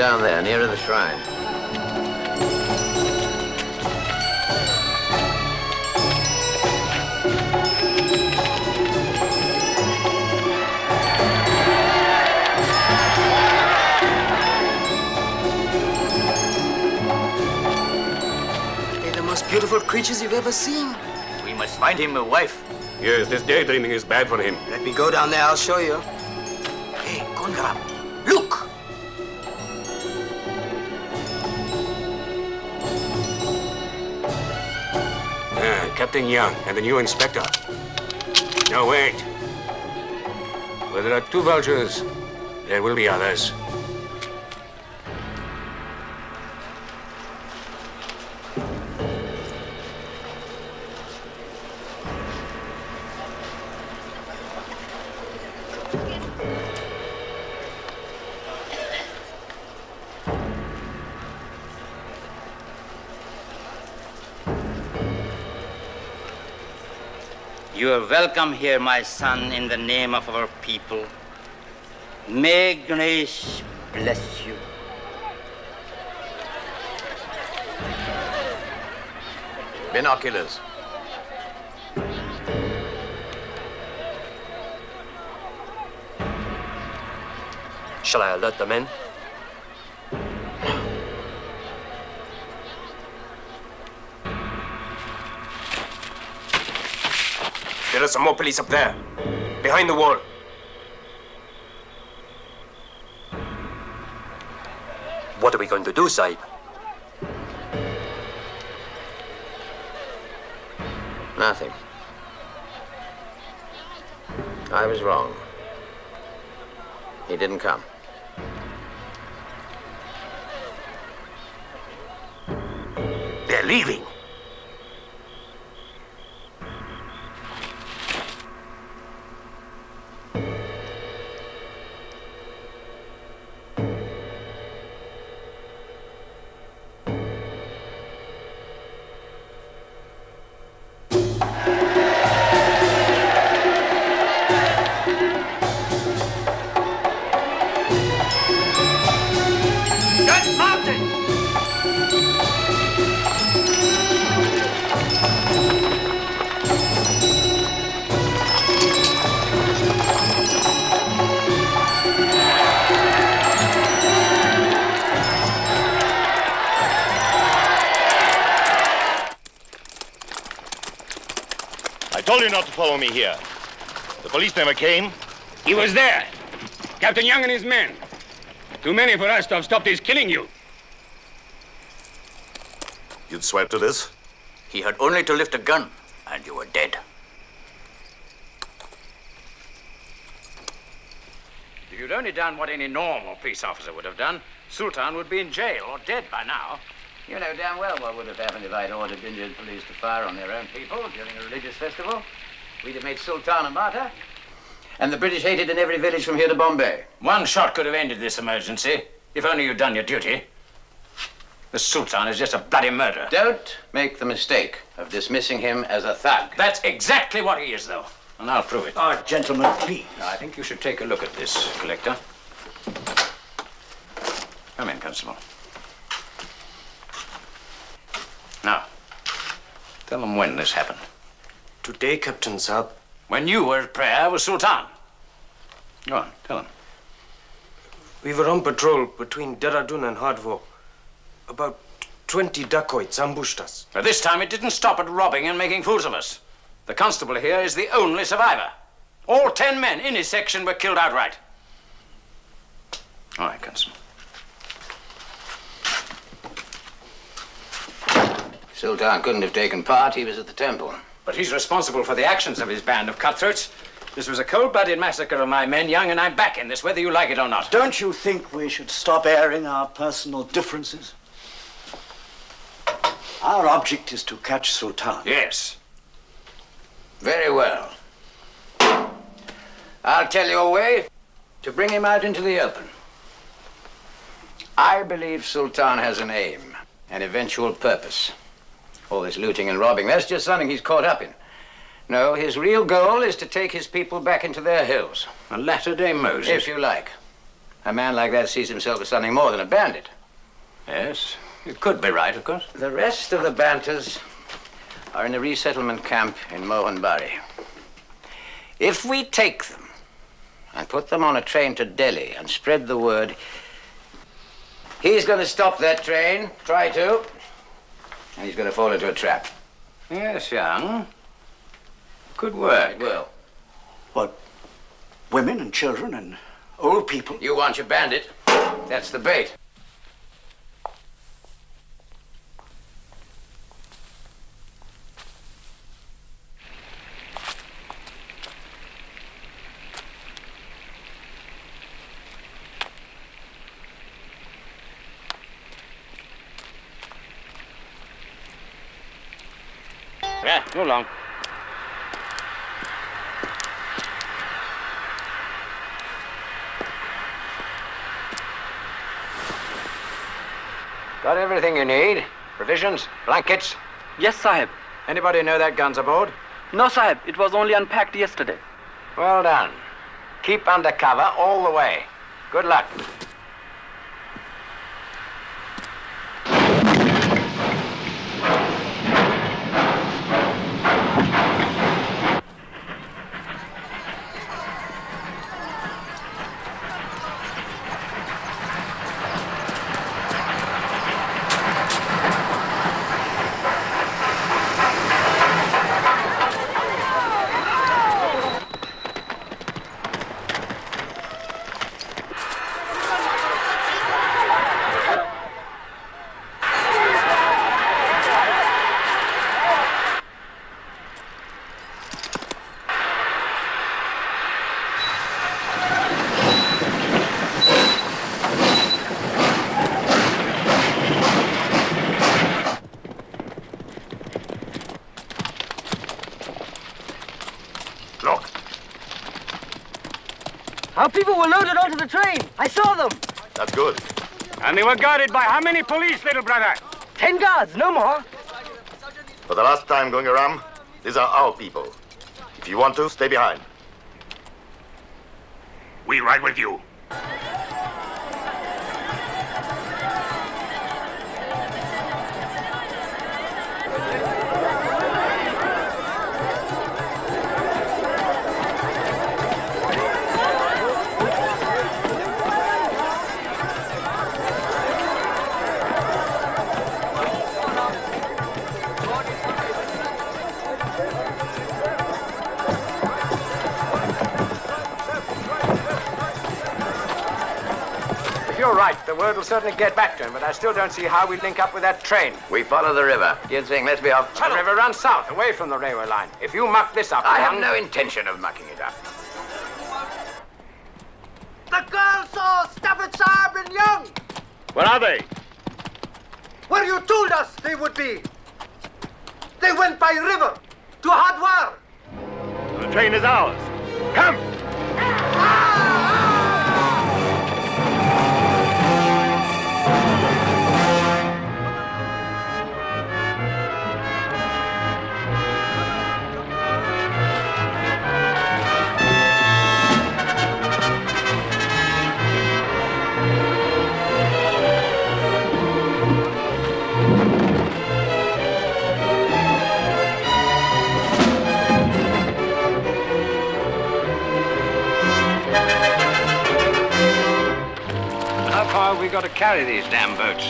Down there, nearer the shrine. They're the most beautiful creatures you've ever seen. We must find him a wife. Yes, this daydreaming is bad for him. Let me go down there, I'll show you. Hey, Gangaram, Captain Young and the new inspector. No, wait. Where there are two vultures, there will be others. Welcome here, my son, in the name of our people. May Ganesh bless you. Binoculars. Shall I alert the men? There are some more police up there. Behind the wall. What are we going to do, Saib? Nothing. I was wrong. He didn't come. They're leaving. Police never came. He was there. Captain Young and his men. Too many for us to have stopped his killing you. You'd swear to this? He had only to lift a gun, and you were dead. If you'd only done what any normal police officer would have done, Sultan would be in jail or dead by now. You know damn well what would have happened if I'd ordered Indian police to fire on their own people during a religious festival. We'd have made Sultan a martyr. And the British hated in every village from here to Bombay. One shot could have ended this emergency, if only you'd done your duty. The Sultan is just a bloody murderer. Don't make the mistake of dismissing him as a thug. That's exactly what he is, though. And I'll prove it. Ah, gentlemen, please. I think you should take a look at this, Collector. Come in, Constable. Now, tell them when this happened. Today, Captain Saab. When you were at prayer with Sultan. Go on, tell him. We were on patrol between Dehradun and Hardwar. About 20 dacoits ambushed us. But this time it didn't stop at robbing and making fools of us. The constable here is the only survivor. All ten men in his section were killed outright. All right, Constable. Sultan couldn't have taken part. He was at the temple. But he's responsible for the actions of his band of cutthroats. This was a cold-blooded massacre of my men, Young, and I'm back in this, whether you like it or not. Don't you think we should stop airing our personal differences? Our object is to catch Sultan. Yes. Very well. I'll tell you a way to bring him out into the open. I believe Sultan has an aim, an eventual purpose. All this looting and robbing, that's just something he's caught up in. No, his real goal is to take his people back into their hills. A latter-day Moses. If you like. A man like that sees himself as something more than a bandit. Yes, you could be right, of course. The rest of the Bhantas are in a resettlement camp in Mohanbari. If we take them and put them on a train to Delhi and spread the word, he's going to stop that train, try to, he's going to fall into a trap. Yes, Young. Good work. Well, What? Women and children and old people? you want your bandit. That's the bait. Yeah, go along. Got everything you need? Provisions? Blankets? Yes, Sahib. Anybody know that gun's aboard? No, Sahib. It was only unpacked yesterday. Well done. Keep under cover all the way. Good luck. The train. I saw them. That's good. And they were guarded by how many police, little brother? Ten guards, no more. For the last time, Gangaram, these are our people. If you want to, stay behind. We ride with you. Will certainly get back to him, but I still don't see how we link up with that train. We follow the river. Ginseng, let's be off. The river runs south, away from the railway line. If you muck this up, I have no intention of mucking it up. The girls saw Stafford Sharp and Young, Where are they? where you told us they would be. They went by river to Hardwar. The train is ours. Got to carry these damn boats?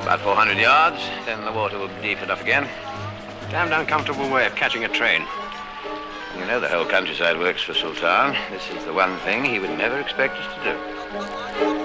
About 400 yards, then the water will be deep enough again. Damned uncomfortable way of catching a train. You know the whole countryside works for Sultan. This is the one thing he would never expect us to do.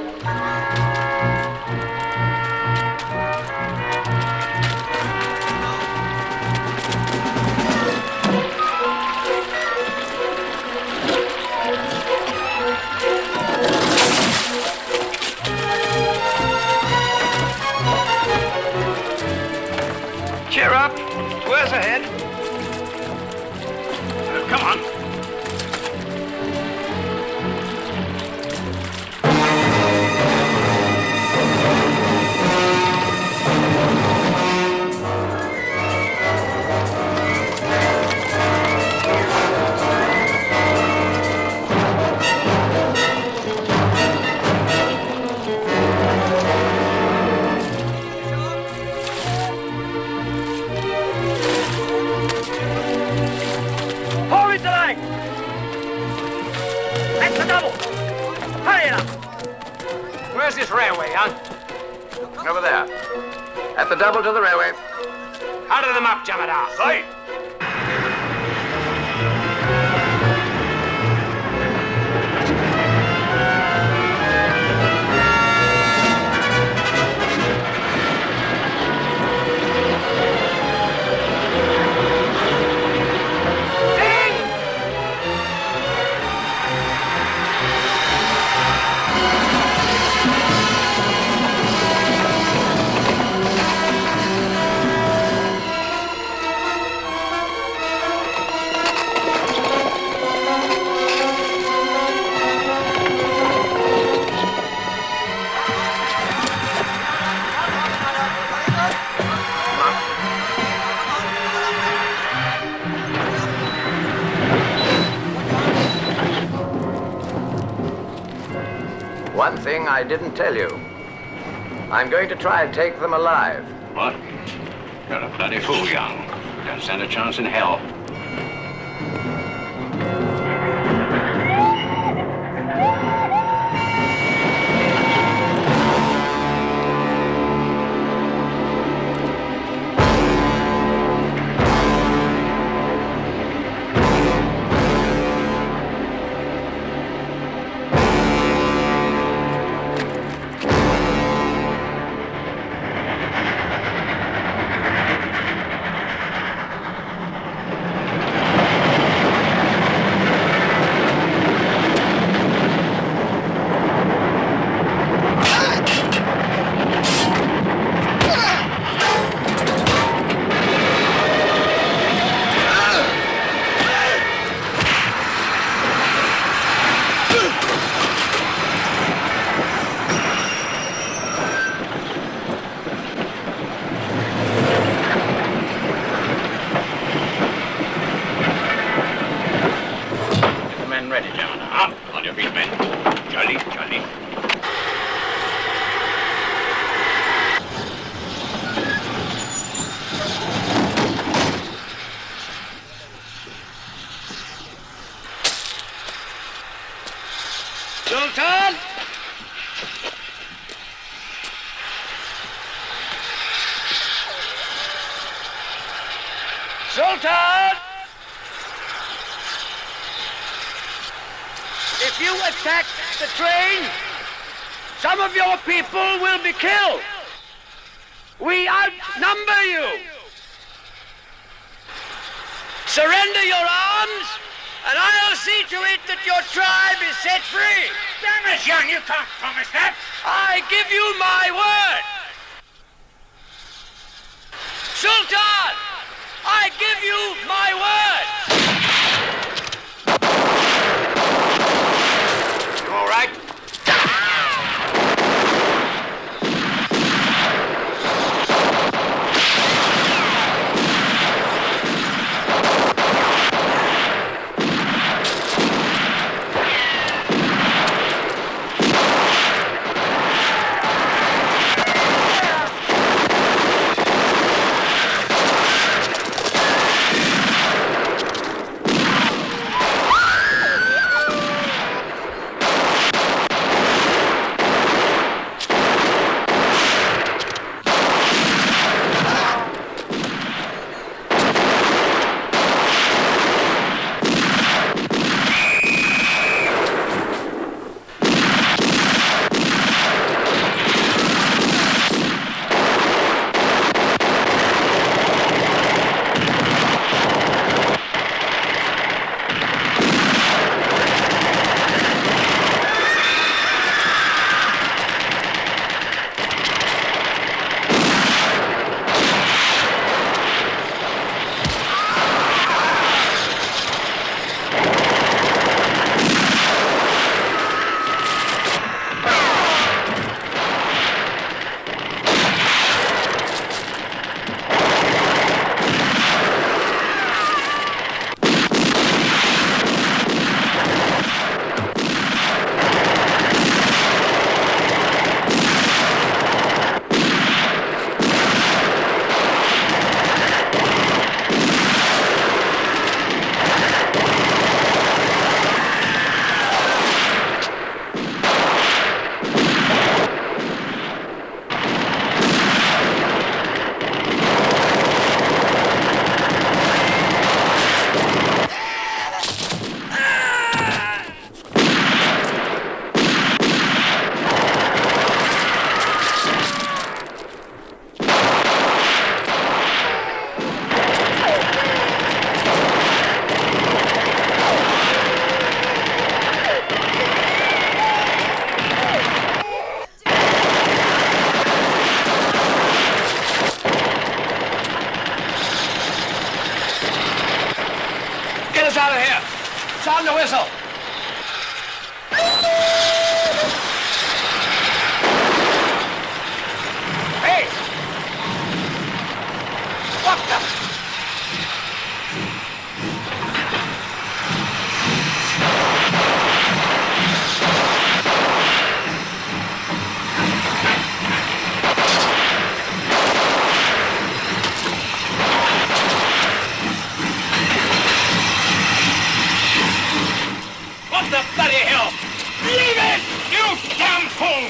Of them up, Jamadar. I didn't tell you. I'm going to try and take them alive. What? You're a bloody fool, young. Don't stand a chance in hell. People will be killed. We outnumber you. Surrender your arms, and I'll see to it that your tribe is set free. Damn it, young, you can't promise that. I give you my word. Sultan, I give you my word. You all right?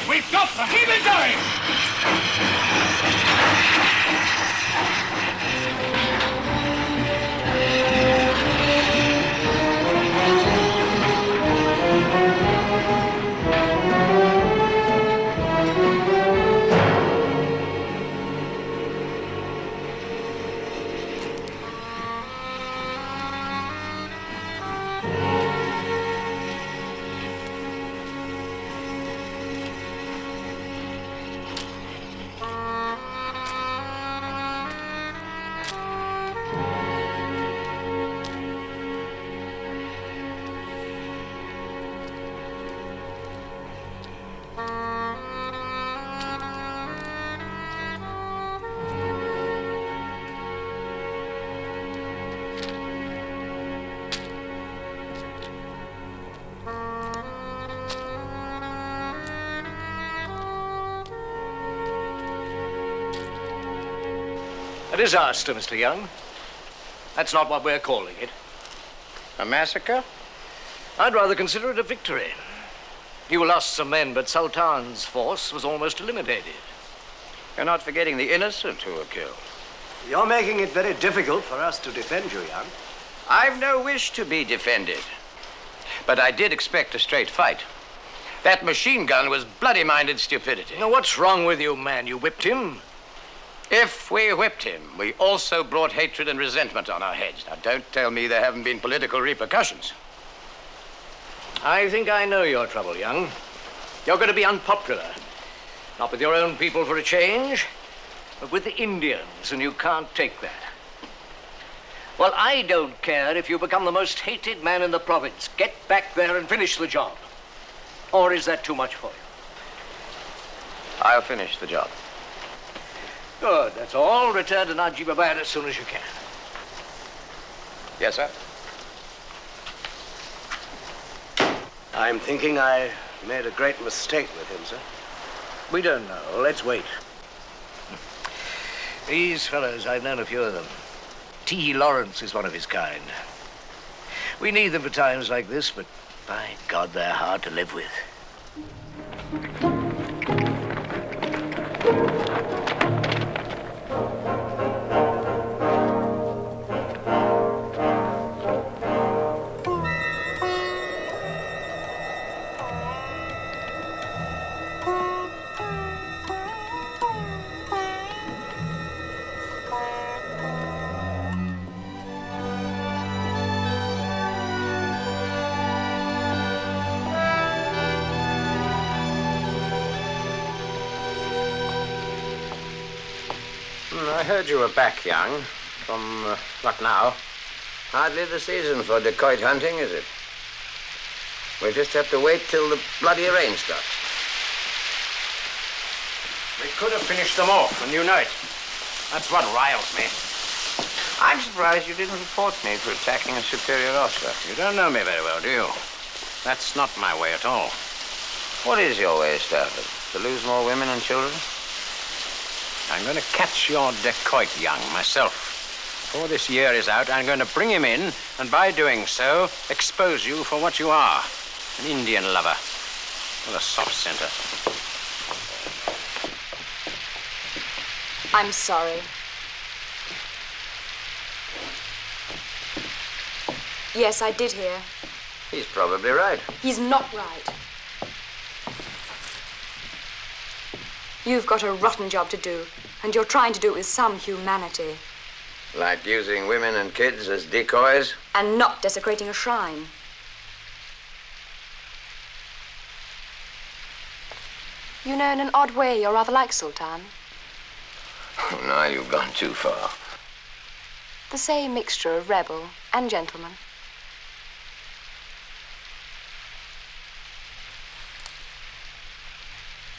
We've got them! Keep it going! Disaster, Mr. Young. That's not what we're calling it. A massacre? I'd rather consider it a victory. You lost some men, but Sultan's force was almost eliminated. You're not forgetting the innocent who were killed. You're making it very difficult for us to defend you, Young. I've no wish to be defended. But I did expect a straight fight. That machine gun was bloody-minded stupidity. Now, what's wrong with you, man? You whipped him? If we whipped him, we also brought hatred and resentment on our heads. Now, don't tell me there haven't been political repercussions. I think I know your trouble, Young. You're going to be unpopular. Not with your own people for a change, but with the Indians, and you can't take that. Well, I don't care if you become the most hated man in the province. Get back there and finish the job. Or is that too much for you? I'll finish the job. Good, that's all. Return to Najibabad as soon as you can. Yes, sir. I'm thinking I made a great mistake with him, sir. We don't know. Let's wait. These fellows, I've known a few of them. T. Lawrence is one of his kind. We need them for times like this, but by God, they're hard to live with. You were back, Young, from uh, Lucknow. Hardly the season for dacoit hunting, is it? We'll just have to wait till the bloody rain stops. We could have finished them off, and you know it. That's what riles me. I'm surprised you didn't report me for attacking a superior officer. You don't know me very well, do you? That's not my way at all. What is your way, Stafford? To lose more women and children? I'm going to catch your dacoit, Young, myself. Before this year is out, I'm going to bring him in, and by doing so, expose you for what you are an Indian lover with a soft center. I'm sorry. Yes, I did hear. He's probably right. He's not right. You've got a rotten job to do, and you're trying to do it with some humanity. Like using women and kids as decoys? And not desecrating a shrine. You know, in an odd way, you're rather like Sultan. Oh, now you've gone too far. The same mixture of rebel and gentleman.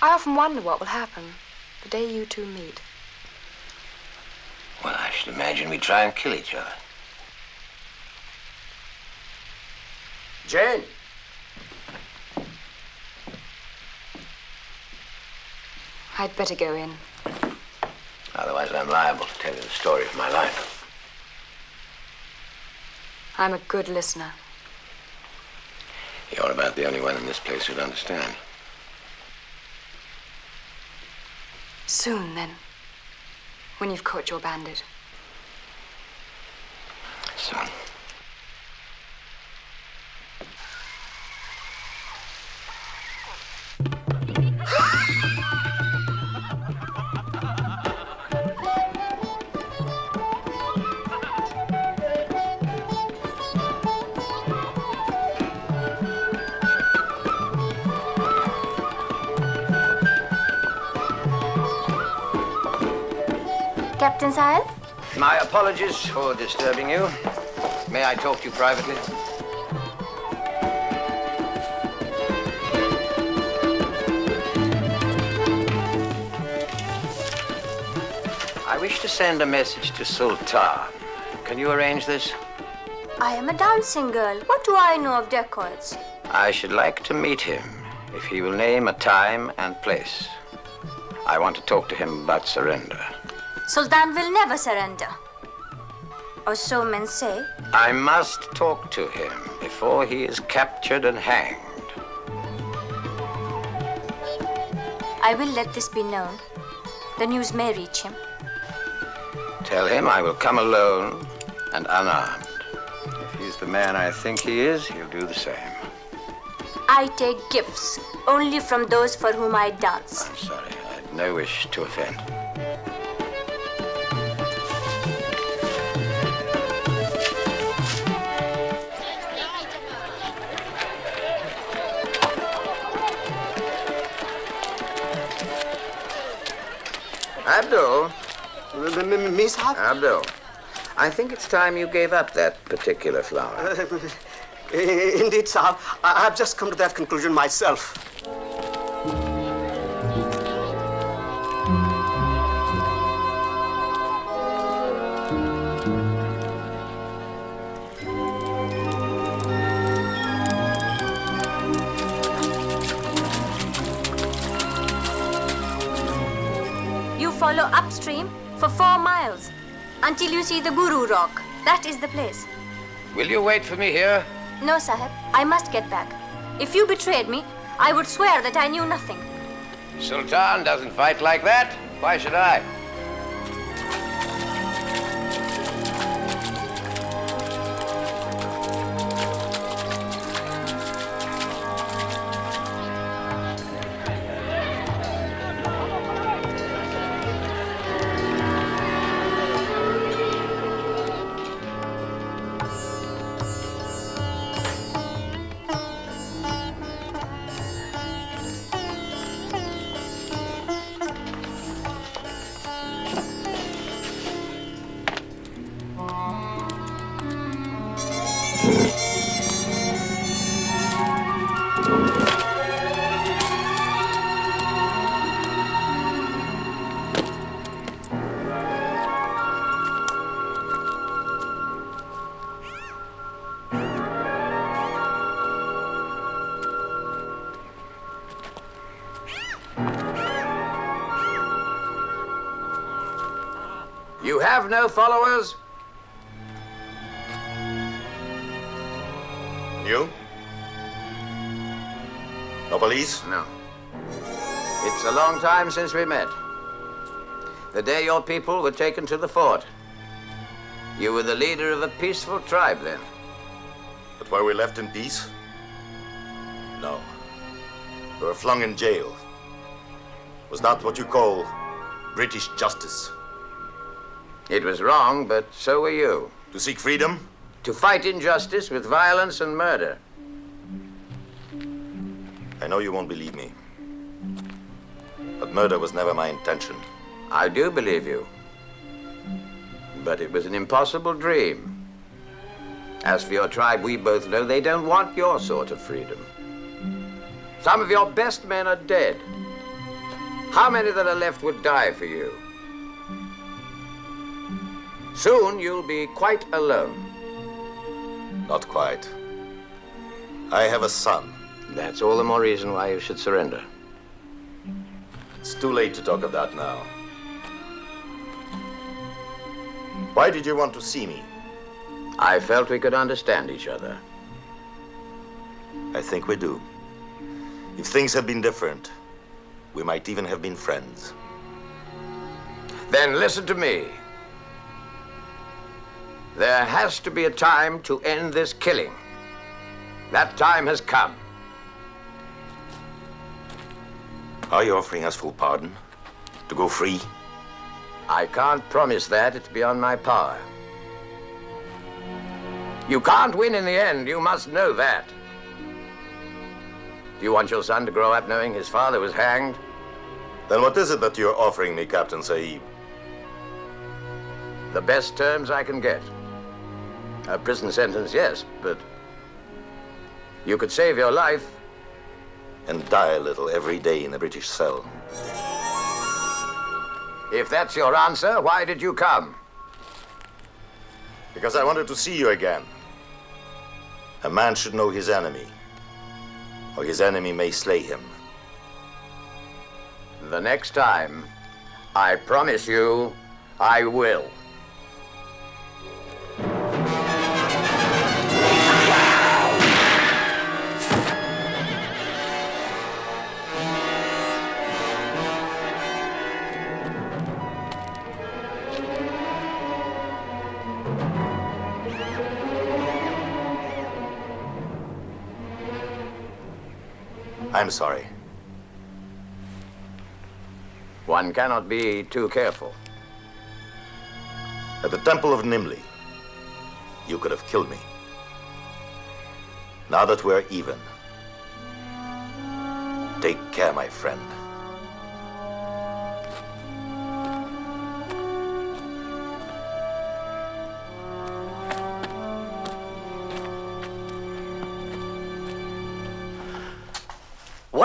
I often wonder what will happen the day you two meet. Well, I should imagine we try and kill each other. Jane. I'd better go in. Otherwise, I'm liable to tell you the story of my life. I'm a good listener. You're about the only one in this place who'd understand. Soon, then. When you've caught your bandit. Soon. My apologies for disturbing you. May I talk to you privately? I wish to send a message to Sultan. Can you arrange this? I am a dancing girl. What do I know of dacoits? I should like to meet him if he will name a time and place. I want to talk to him about surrender. Sultan will never surrender. Or so men say. I must talk to him before he is captured and hanged. I will let this be known. The news may reach him. Tell him I will come alone and unarmed. If he's the man I think he is, he'll do the same. I take gifts only from those for whom I dance. I'm sorry. I had no wish to offend. Abdul. Miss Abdul. I think it's time you gave up that particular flower. [LAUGHS] Indeed, sir. I've just come to that conclusion myself. For four miles until you see the Guru Rock. That is the place. Will you wait for me here? No, Sahib, I must get back. If you betrayed me, I would swear that I knew nothing. Sultan doesn't fight like that. Why should I? Long time since we met. The day your people were taken to the fort. You were the leader of a peaceful tribe then. But were we left in peace? No. We were flung in jail. Was that what you call British justice? It was wrong, but so were you. To seek freedom? To fight injustice with violence and murder. I know you won't believe me. But murder was never my intention. I do believe you. But it was an impossible dream. As for your tribe, we both know they don't want your sort of freedom. Some of your best men are dead. How many that are left would die for you? Soon you'll be quite alone. Not quite. I have a son. That's all the more reason why you should surrender. It's too late to talk of that now. Why did you want to see me? I felt we could understand each other. I think we do. If things had been different, we might even have been friends. Then listen to me. There has to be a time to end this killing. That time has come. Are you offering us full pardon? To go free? I can't promise that. It's beyond my power. You can't win in the end. You must know that. Do you want your son to grow up knowing his father was hanged? Then what is it that you're offering me, Captain Sahib? The best terms I can get. A prison sentence, yes, but you could save your life. And die a little every day in the British cell. If that's your answer, why did you come? Because I wanted to see you again. A man should know his enemy, or his enemy may slay him. The next time, I promise you, I will. I'm sorry. One cannot be too careful. At the Temple of Nimli, you could have killed me. Now that we're even, take care, my friend.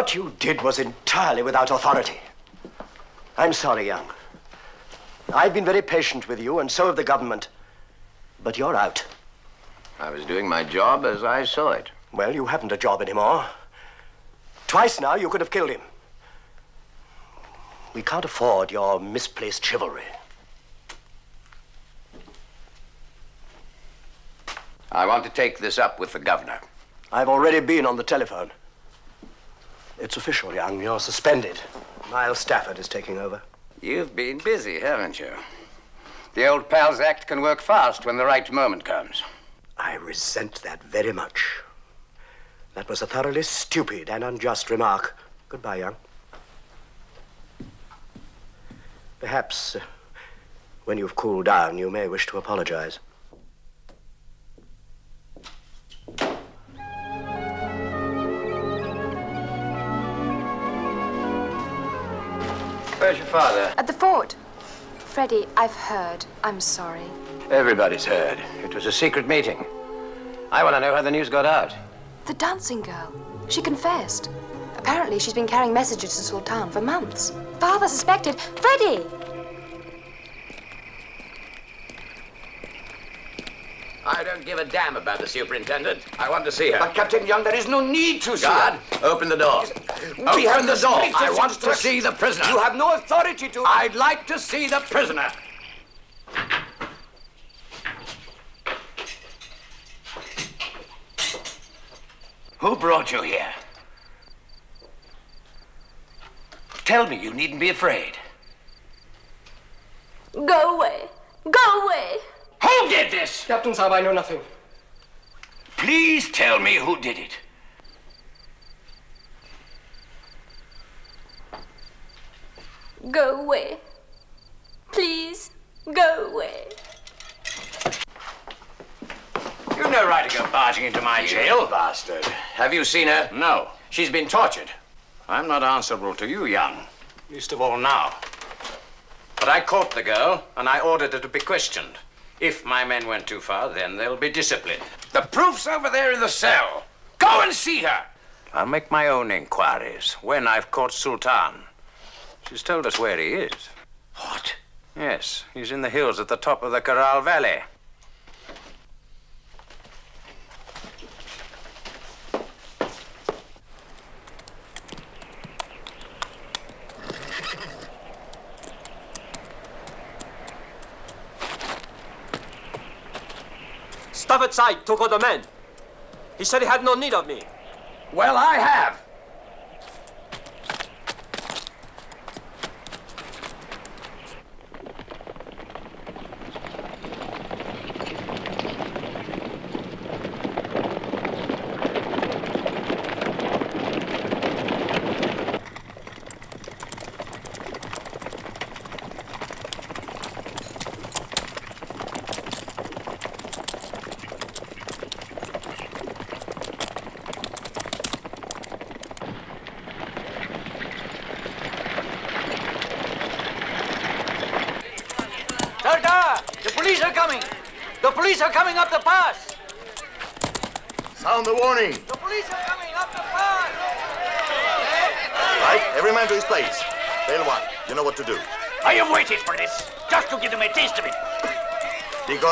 What you did was entirely without authority. I'm sorry, Young. I've been very patient with you, and so have the government. But you're out. I was doing my job as I saw it. Well, you haven't a job anymore. Twice now, you could have killed him. We can't afford your misplaced chivalry. I want to take this up with the governor. I've already been on the telephone. It's official, Young. You're suspended. Miles Stafford is taking over. You've been busy, haven't you? The old Pals Act can work fast when the right moment comes. I resent that very much. That was a thoroughly stupid and unjust remark. Goodbye, Young. Perhaps, uh, when you've cooled down, you may wish to apologize. Where's your father? At the fort. Freddie, I've heard. I'm sorry. Everybody's heard. It was a secret meeting. I want to know how the news got out. The dancing girl. She confessed. Apparently, she's been carrying messages to Sultan for months. Father suspected. Freddie! Don't give a damn about the superintendent. I want to see her. But, Captain Young, there is no need to see God, her. open the door. We Open have the door. I want to see the prisoner. You have no authority to. I'd like to see the prisoner. Who brought you here? Tell me you needn't be afraid. Go away. Go away. Who did this? Captain Sahib, I know nothing. Please tell me who did it. Go away. Please, go away. You've no right to go barging into my jail. bastard. Have you seen her? No. She's been tortured. I'm not answerable to you, Young. Least of all now. But I caught the girl, and I ordered her to be questioned. If my men went too far, then they'll be disciplined. The proof's over there in the cell. Go and see her. I'll make my own inquiries when I've caught Sultan. She's told us where he is. What? Yes, he's in the hills at the top of the Corral Valley. Stafford side took the men. He said he had no need of me. Well, I have.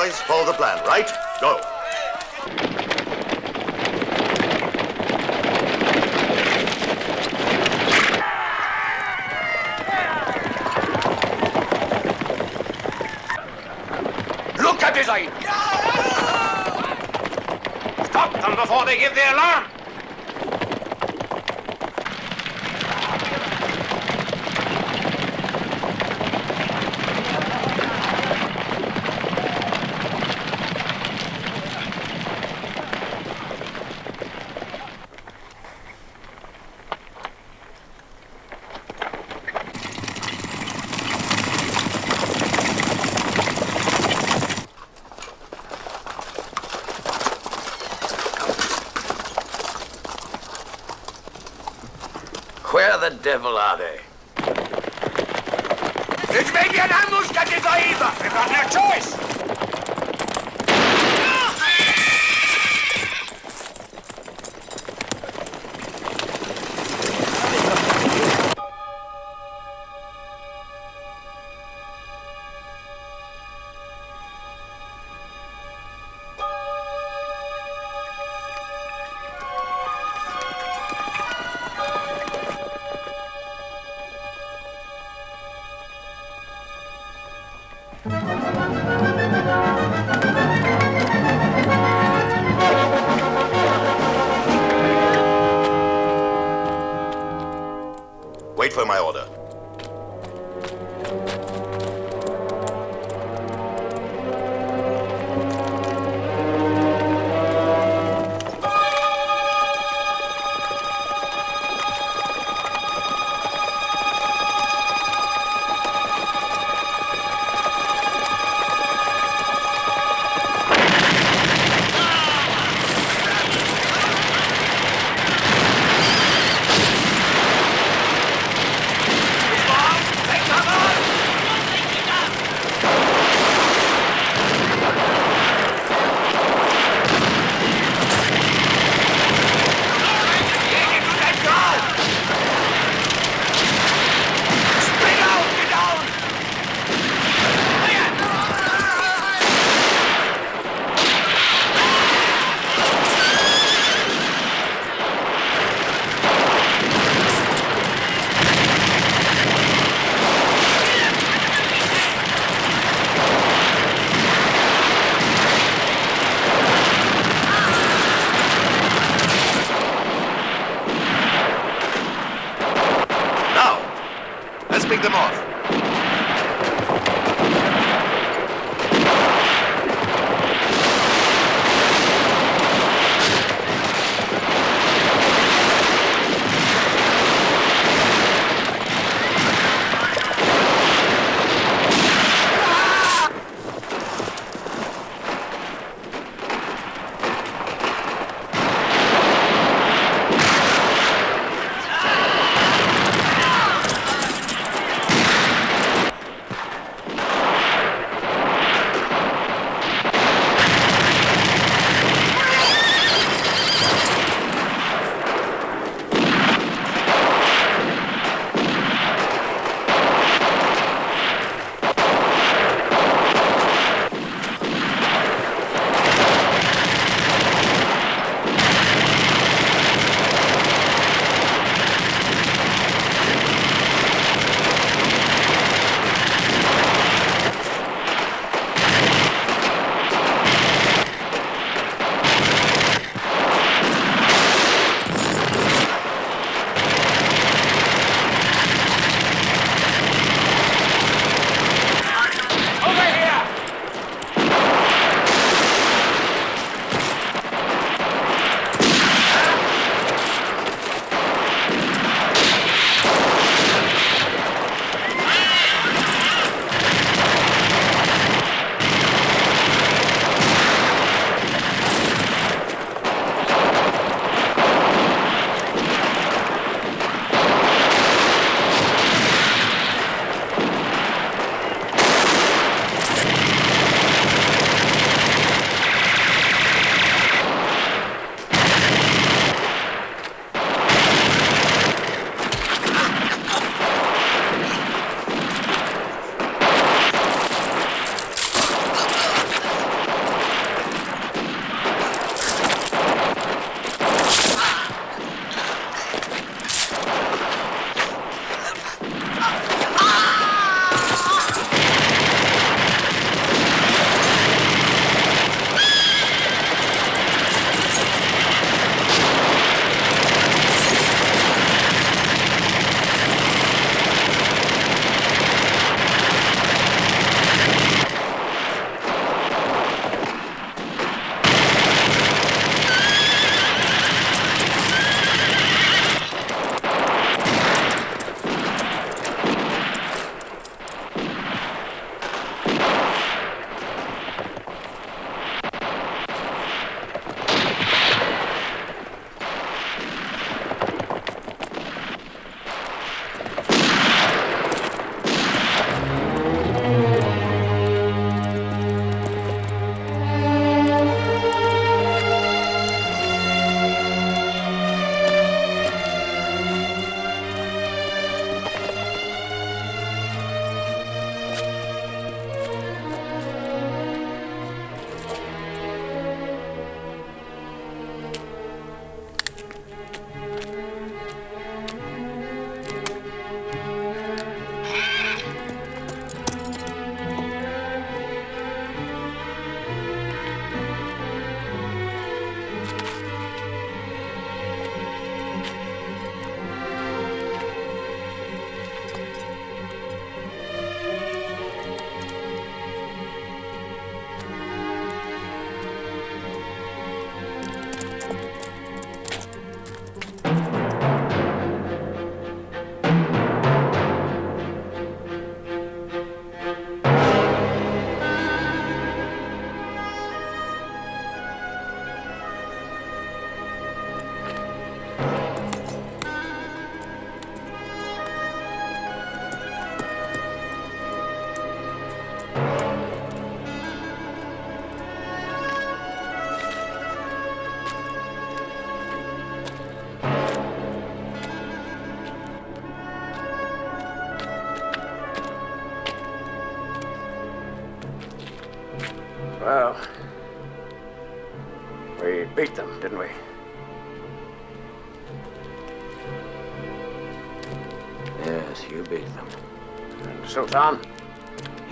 boys. Follow the plan, right? Go. Look at his eye! Stop them before they give the alarm!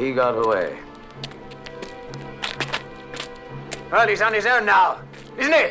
He got away. Well, he's on his own now, isn't he?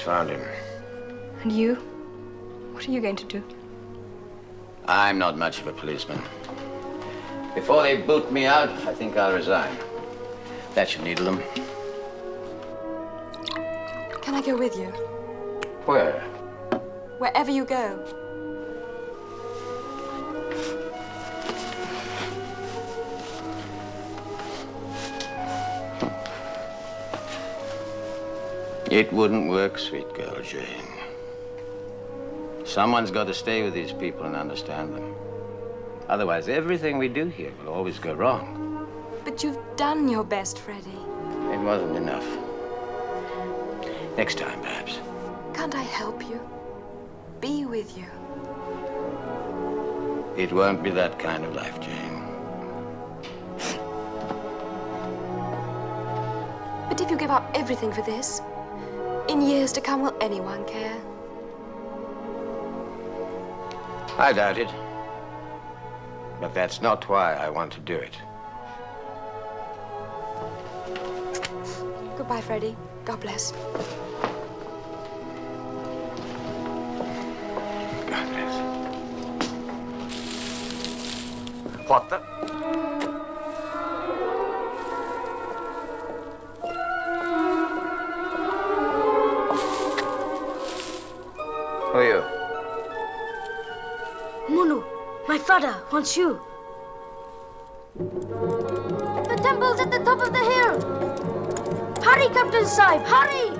Found him. And you? What are you going to do? I'm not much of a policeman. Before they boot me out, I think I'll resign. That should needle them. Can I go with you? Where? Wherever you go. It wouldn't work, sweet girl Jane. Someone's got to stay with these people and understand them. Otherwise, everything we do here will always go wrong. But you've done your best, Freddie. It wasn't enough. Next time, perhaps. Can't I help you? Be with you. It won't be that kind of life, Jane. But if you give up everything for this, in years to come, will anyone care? I doubt it. But that's not why I want to do it. Goodbye, Freddie. God bless. God bless. What the? Wants you. The temple's at the top of the hill. Hurry, Captain Sahib, hurry!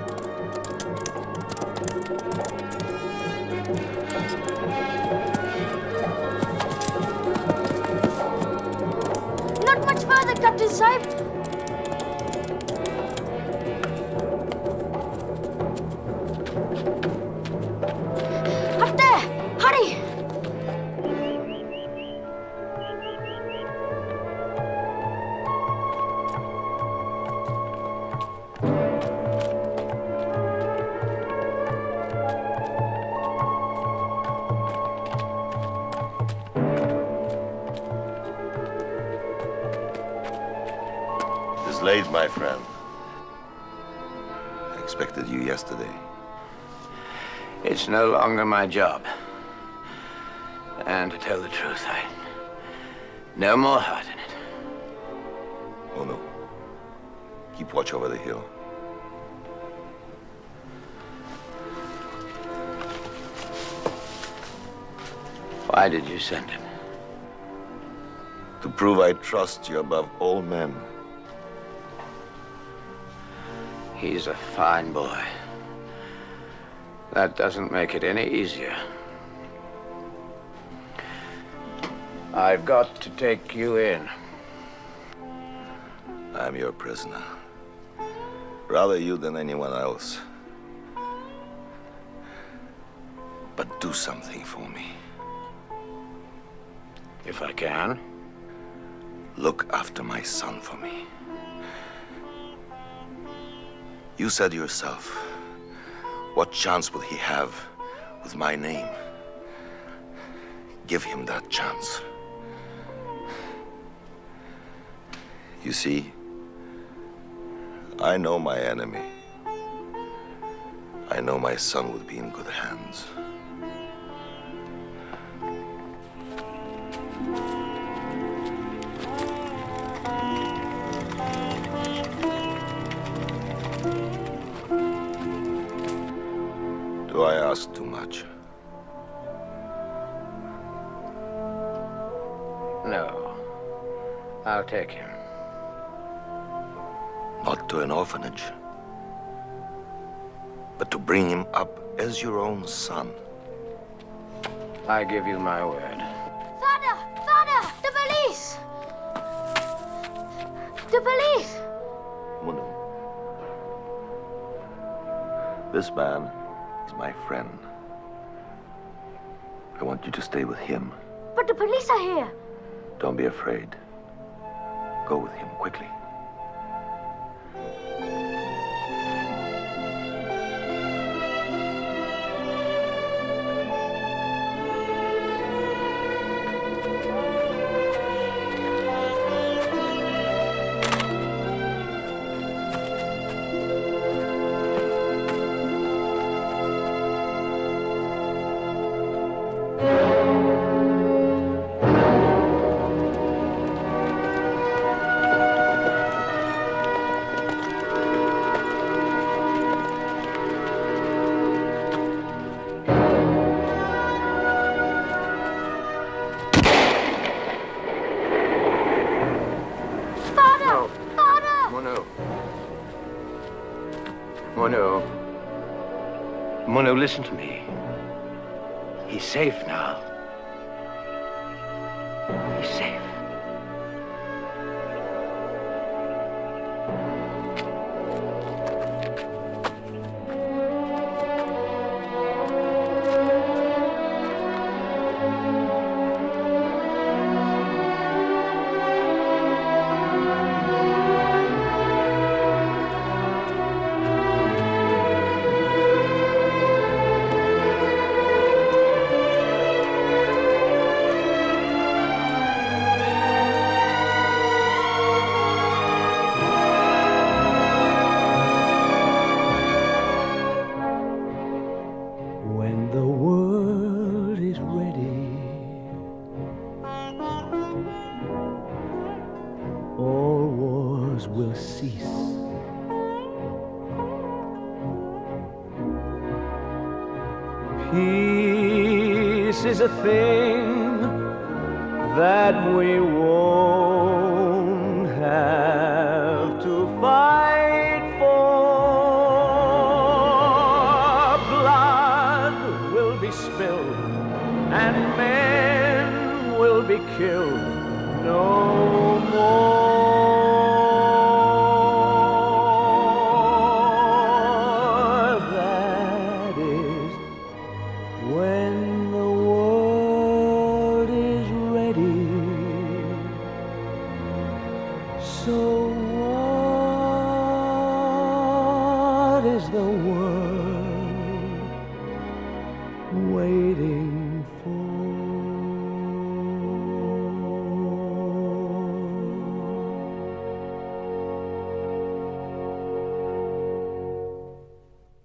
Not much further, Captain Sahib. Longer my job. And to tell the truth, I no more heart in it. Oh, no. Keep watch over the hill. Why did you send him? To prove I trust you above all men. He's a fine boy. That doesn't make it any easier. I've got to take you in. I'm your prisoner. Rather you than anyone else. But do something for me. If I can. Look after my son for me. You said yourself, what chance will he have with my name? Give him that chance. You see, I know my enemy. I know my son would be in good hands. Take him. Not to an orphanage, but to bring him up as your own son. I give you my word. Father! Father! The police! The police! Munu. This man is my friend. I want you to stay with him. But the police are here. Don't be afraid. Go with him quickly. Listen to me. He's safe now.